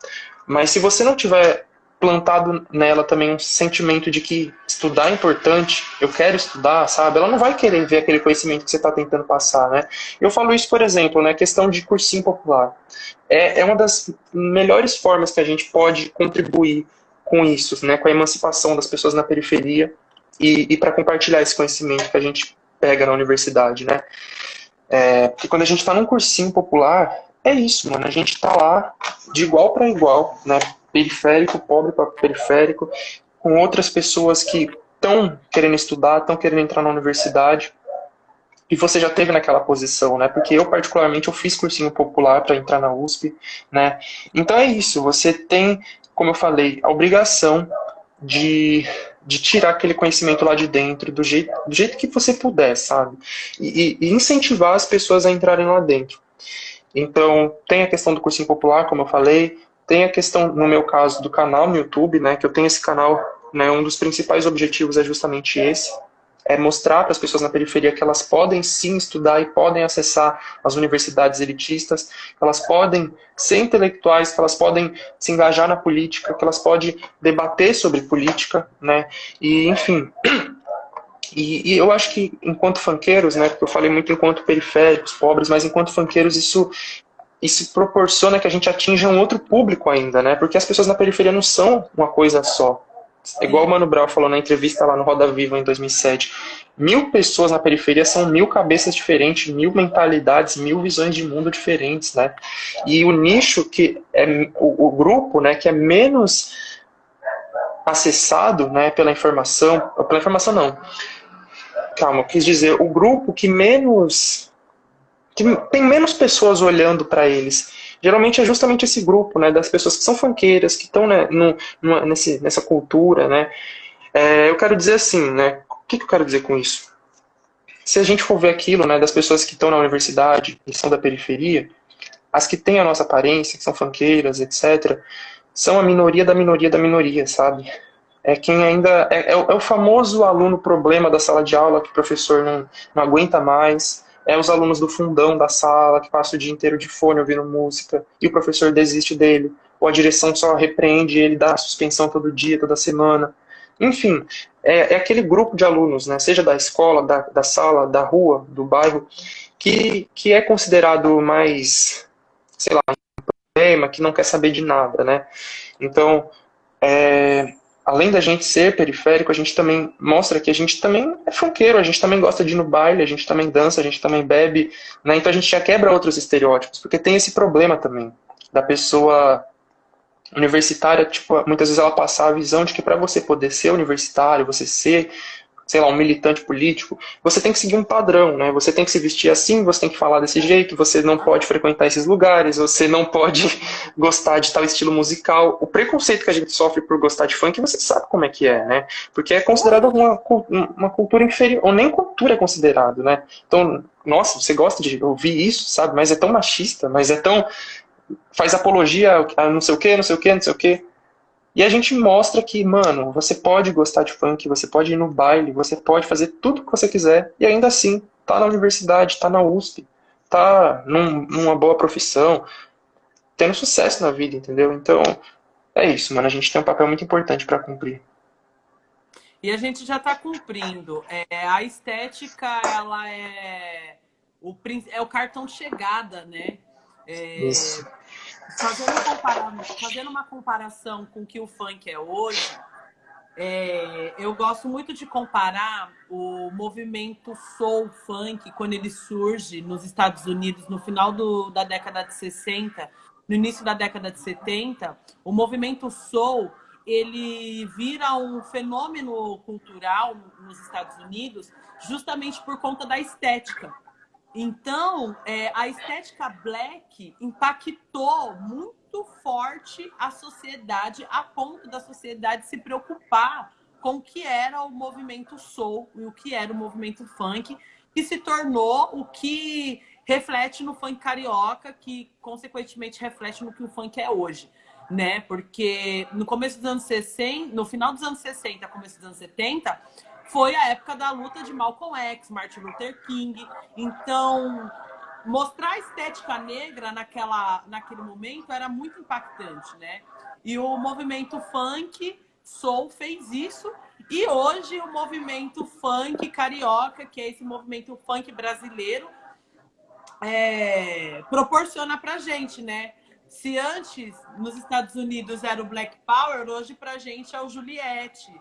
Mas se você não tiver plantado nela também um sentimento de que estudar é importante, eu quero estudar, sabe? Ela não vai querer ver aquele conhecimento que você está tentando passar, né? Eu falo isso, por exemplo, né, questão de cursinho popular. É, é uma das melhores formas que a gente pode contribuir com isso, né, com a emancipação das pessoas na periferia, e, e para compartilhar esse conhecimento que a gente pega na universidade, né? É, porque quando a gente está num cursinho popular, é isso, mano. A gente está lá de igual para igual, né? Periférico, pobre para periférico, com outras pessoas que estão querendo estudar, estão querendo entrar na universidade. E você já teve naquela posição, né? Porque eu, particularmente, eu fiz cursinho popular para entrar na USP, né? Então é isso, você tem, como eu falei, a obrigação de de tirar aquele conhecimento lá de dentro do jeito, do jeito que você puder, sabe? E, e, incentivar as pessoas a entrarem lá dentro. Então, tem a questão do cursinho popular, como eu falei, tem a questão, no meu caso, do canal no YouTube, né, que eu tenho esse canal, né, um dos principais objetivos é justamente esse, é mostrar para as pessoas na periferia que elas podem sim estudar e podem acessar as universidades elitistas, que elas podem ser intelectuais, que elas podem se engajar na política, que elas podem debater sobre política, né? E, enfim. (clears throat) E, e eu acho que, enquanto fanqueiros, né, porque eu falei muito enquanto periféricos, pobres, mas enquanto fanqueiros isso isso proporciona que a gente atinja um outro público ainda, né? Porque as pessoas na periferia não são uma coisa só. É igual o Mano Brown falou na entrevista lá no Roda Viva em 2007. Mil pessoas na periferia são mil cabeças diferentes, mil mentalidades, mil visões de mundo diferentes, né? E o nicho que é o, o grupo, né, que é menos acessado, né, pela informação, pela informação não. Calma, quis dizer o grupo que menos que tem menos pessoas olhando para eles geralmente é justamente esse grupo, né, das pessoas que são fanqueiras, que estão né, nesse, nessa cultura, né. É, eu quero dizer assim, né, o que, que eu quero dizer com isso? Se a gente for ver aquilo, né, das pessoas que estão na universidade e são da periferia, as que têm a nossa aparência, que são fanqueiras, etc., são a minoria da minoria da minoria, sabe? é quem ainda é, é, o, é, o, famoso aluno problema da sala de aula que o professor não, não aguenta mais, é os alunos do fundão da sala que passam o dia inteiro de fone ouvindo música e o professor desiste dele, ou a direção só repreende ele dá suspensão todo dia, toda semana. Enfim, é, é aquele grupo de alunos, né, seja da escola, da, da sala, da rua, do bairro, que, que é considerado mais, sei lá, um problema, que não quer saber de nada, né? Então, é, além da gente ser periférico, a gente também mostra que a gente também é funkeiro, a gente também gosta de ir no baile, a gente também dança, a gente também bebe, né? Então a gente já quebra outros estereótipos, porque tem esse problema também da pessoa universitária, tipo, muitas vezes ela passar a visão de que para você poder ser universitário, você ser sei lá, um militante político, você tem que seguir um padrão, né? Você tem que se vestir assim, você tem que falar desse jeito, você não pode frequentar esses lugares, você não pode (laughs) gostar de tal estilo musical. O preconceito que a gente sofre por gostar de funk, você sabe como é que é, né? Porque é considerado uma, uma cultura inferior, ou nem cultura é considerado, né? Então, nossa, você gosta de ouvir isso, sabe? Mas é tão machista, mas é tão... faz apologia a não sei o que, não sei o que, não sei o que. E a gente mostra que, mano, você pode gostar de funk, você pode ir no baile, você pode fazer tudo o que você quiser e ainda assim tá na universidade, tá na USP, tá num, numa boa profissão, tendo sucesso na vida, entendeu? Então, é isso, mano. A gente tem um papel muito importante para cumprir.
E a gente já está cumprindo. É, a estética, ela é o, é o cartão de chegada, né? É, fazendo, fazendo uma comparação com o que o funk é hoje, é, eu gosto muito de comparar o movimento soul funk quando ele surge nos Estados Unidos no final do, da década de 60, no início da década de 70. O movimento soul ele vira um fenômeno cultural nos Estados Unidos justamente por conta da estética. Então, é, a estética black impactou muito forte a sociedade, a ponto da sociedade se preocupar com o que era o movimento soul e o que era o movimento funk, que se tornou o que reflete no funk carioca, que consequentemente reflete no que o funk é hoje, né? Porque no começo dos anos 60, no final dos anos 60, começo dos anos 70, foi a época da luta de Malcolm X, Martin Luther King. Então, mostrar a estética negra naquela, naquele momento era muito impactante, né? E o movimento funk, soul, fez isso. E hoje o movimento funk carioca, que é esse movimento funk brasileiro, é, proporciona pra gente, né? Se antes nos Estados Unidos era o Black Power, hoje pra gente é o Juliette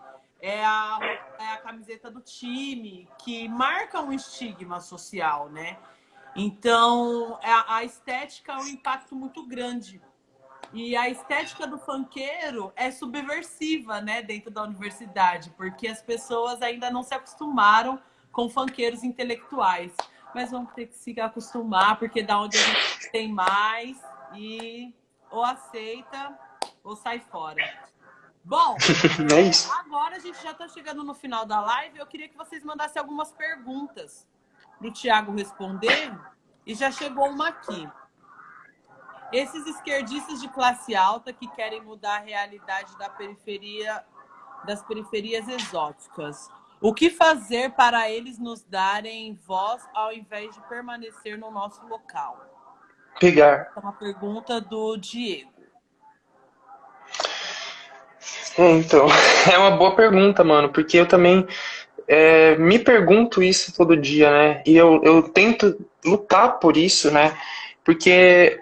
é a, é a camiseta do time, que marca um estigma social, né? Então, a, a estética é um impacto muito grande. E a estética do funkeiro é subversiva, né, dentro da universidade, porque as pessoas ainda não se acostumaram com funkeiros intelectuais. Mas vamos ter que se acostumar, porque da onde a gente tem mais e ou aceita ou sai fora. Bom, (laughs) é agora a gente já está chegando no final da live. Eu queria que vocês mandassem algumas perguntas para o Tiago responder. E já chegou uma aqui. Esses esquerdistas de classe alta que querem mudar a realidade da periferia, das periferias exóticas. O que fazer para eles nos darem voz ao invés de permanecer no nosso local?
Pegar.
É uma pergunta do Diego.
É, então, (laughs) é uma boa pergunta, mano, porque eu também é, me pergunto isso todo dia, né? E eu, eu tento lutar por isso, né? Porque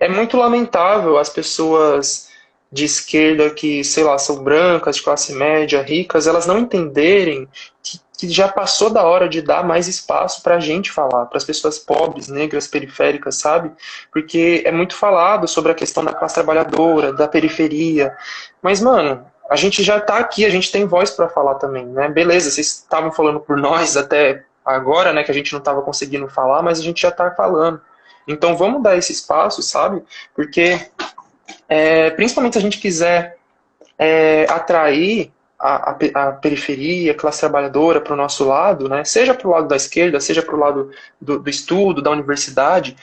é muito lamentável as pessoas de esquerda que, sei lá, são brancas, de classe média, ricas, elas não entenderem que, que já passou da hora de dar mais espaço para a gente falar, para as pessoas pobres, negras, periféricas, sabe? Porque é muito falado sobre a questão da classe trabalhadora, da periferia, mas, mano, a gente já está aqui, a gente tem voz para falar também, né? Beleza, vocês estavam falando por nós até agora, né, que a gente não estava conseguindo falar, mas a gente já está falando. Então vamos dar esse espaço, sabe? Porque é, principalmente se a gente quiser é, atrair a, a, a, periferia, a classe trabalhadora para o nosso lado, né? seja para o lado da esquerda, seja para o lado do, do, estudo, da universidade,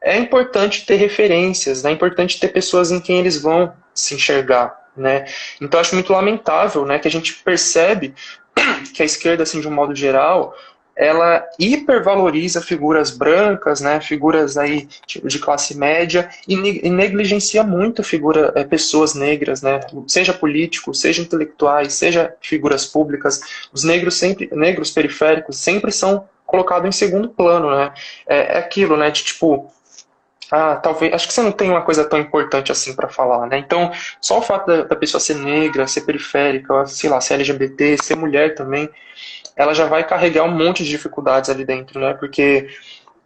é importante ter referências, né? é importante ter pessoas em quem eles vão se enxergar. né? Então acho muito lamentável, né, que a gente percebe (coughs) que a esquerda, assim, de um modo geral, ela hipervaloriza figuras brancas, né, figuras aí tipo, de classe média e, negligencia muito figura, é, pessoas negras, né, seja políticos, seja intelectuais, seja figuras públicas, os negros sempre, negros periféricos sempre são colocados em segundo plano, né, é, é aquilo, né, de tipo, ah, talvez, acho que você não tem uma coisa tão importante assim para falar, né? Então, só o fato da, da, pessoa ser negra, ser periférica, sei lá, ser LGBT, ser mulher também, ela já vai carregar um monte de dificuldades ali dentro, né? Porque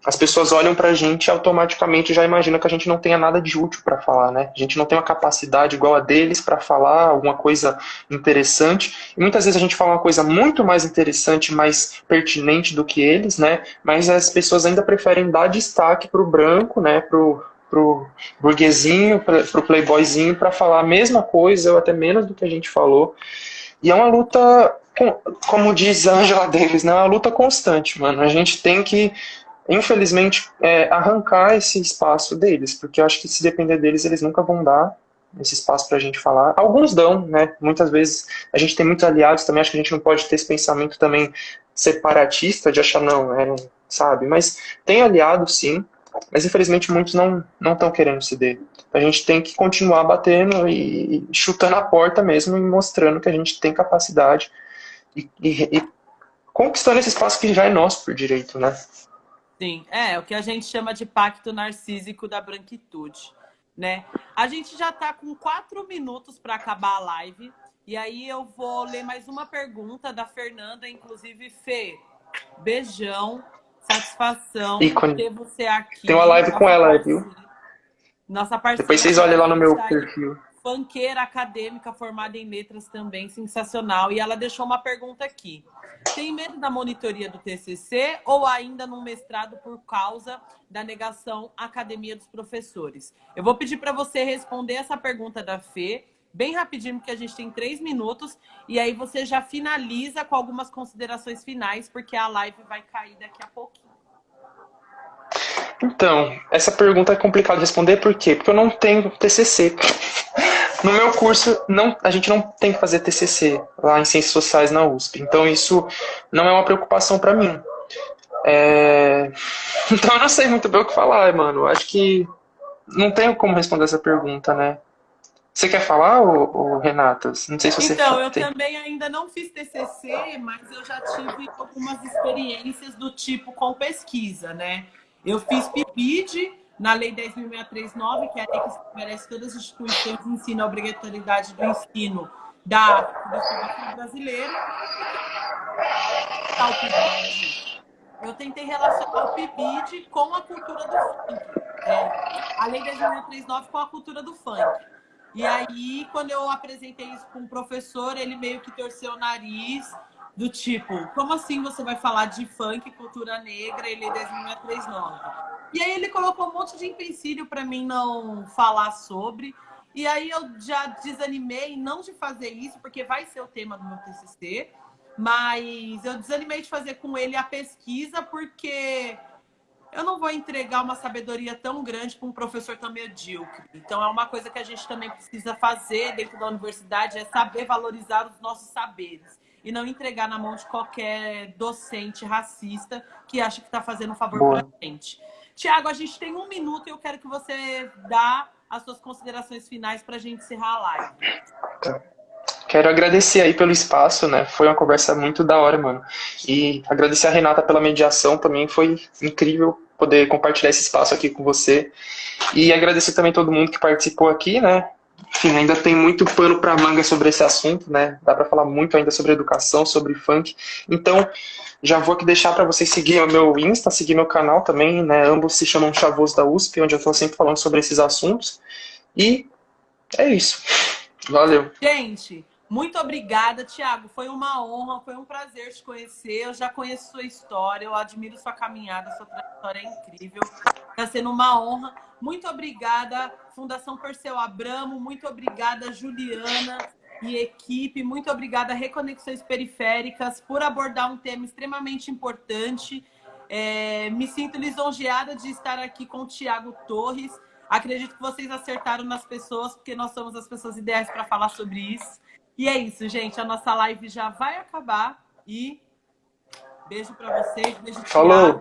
as pessoas olham pra gente e automaticamente já imaginam que a gente não tenha nada de útil para falar, né? A gente não tem uma capacidade igual a deles para falar alguma coisa interessante. E muitas vezes a gente fala uma coisa muito mais interessante, mais pertinente do que eles, né? Mas as pessoas ainda preferem dar destaque pro branco, né? Pro, pro burguesinho, pro playboyzinho, para falar a mesma coisa ou até menos do que a gente falou. E é uma luta, como diz Angela Davis, né? É uma luta constante, mano. A gente tem que infelizmente, é, arrancar esse espaço deles, porque eu acho que se depender deles, eles nunca vão dar esse espaço para a gente falar. Alguns dão, né? Muitas vezes a gente tem muitos aliados também, acho que a gente não pode ter esse pensamento também separatista de achar, não, é, sabe? Mas tem aliados, sim, mas infelizmente muitos não estão querendo ceder. A gente tem que continuar batendo e, e, chutando a porta mesmo e mostrando que a gente tem capacidade e, e, e conquistando esse espaço que já é nosso por direito, né?
Sim, é o que a gente chama de pacto narcísico da branquitude, né? A gente já está com quatro minutos para acabar a live e aí eu vou ler mais uma pergunta da Fernanda, inclusive Fê, beijão, satisfação
Ícone.
ter você aqui.
Tem uma live com ela, viu?
Nossa parceira.
Depois vocês olhem lá no meu perfil.
Fanqueira acadêmica formada em letras também, sensacional. E ela deixou uma pergunta aqui. Tem medo da monitoria do TCC ou ainda no mestrado por causa da negação à academia dos professores? Eu vou pedir para você responder essa pergunta da Fê, bem rapidinho, porque a gente tem três minutos, e aí você já finaliza com algumas considerações finais, porque a live vai cair daqui a pouquinho.
Então, essa pergunta é complicada de responder, por quê? Porque eu não tenho TCC. (laughs) No meu curso, não, a gente não tem que fazer TCC lá em Ciências Sociais na USP. Então, isso não é uma preocupação para mim. É... (laughs) Então, eu não sei muito bem o que falar, mano. Acho que não tenho como responder essa pergunta, né? Você quer falar, ô, Renata? Não sei se você
Então, eu também ainda não fiz TCC, mas eu já tive algumas experiências do tipo com pesquisa, né? Eu fiz PIBID, na Lei 10.639, que é a lei que estabelece todas as instituições de ensino, a obrigatoriedade do ensino da Constituição brasileira. Eu tentei relacionar o PIBID com a cultura do funk. É, a Lei 10.639 com a cultura do funk. E aí, quando eu apresentei isso com o professor, ele meio que torceu o nariz, do tipo, como assim você vai falar de funk, cultura negra e Lei 10.639? E aí ele colocou um monte de empecilho para mim não falar sobre. E aí eu já desanimei não de fazer isso, porque vai ser o tema do meu TCC, mas eu desanimei de fazer com ele a pesquisa, porque eu não vou entregar uma sabedoria tão grande para um professor tão medíocre. Então, é uma coisa que a gente também precisa fazer dentro da universidade, é saber valorizar os nossos saberes. E não entregar na mão de qualquer docente racista que acha que está fazendo um favor para a gente. Tiago, a gente tem um minuto e eu quero que você dá as suas considerações finais para a gente encerrar a live.
Tá. Quero agradecer aí pelo espaço, né? Foi uma conversa muito da hora, mano. E agradecer a Renata pela mediação também, foi incrível poder compartilhar esse espaço aqui com você. E agradecer também todo mundo que participou aqui, né? Enfim, ainda tem muito pano para manga sobre esse assunto, né? Dá para falar muito ainda sobre educação, sobre funk. Então, já vou aqui deixar para vocês seguir o meu Insta, seguir meu canal também, né? Ambos se chamam Chavoso da USP, onde eu estou sempre falando sobre esses assuntos. E é isso. Valeu.
Gente, muito obrigada, Tiago. Foi uma honra, foi um prazer te conhecer. Eu já conheço sua história, eu admiro sua caminhada, sua trajetória é incrível. Está sendo uma honra. Muito obrigada, Fundação Perseu Abramo. Muito obrigada, Juliana e equipe. Muito obrigada, Reconexões Periféricas, por abordar um tema extremamente importante. É, me sinto lisonjeada de estar aqui com o Tiago Torres. Acredito que vocês acertaram nas pessoas, porque nós somos as pessoas ideais para falar sobre isso. E é isso, gente. A nossa live já vai acabar. E beijo para vocês. Beijo,
Falou.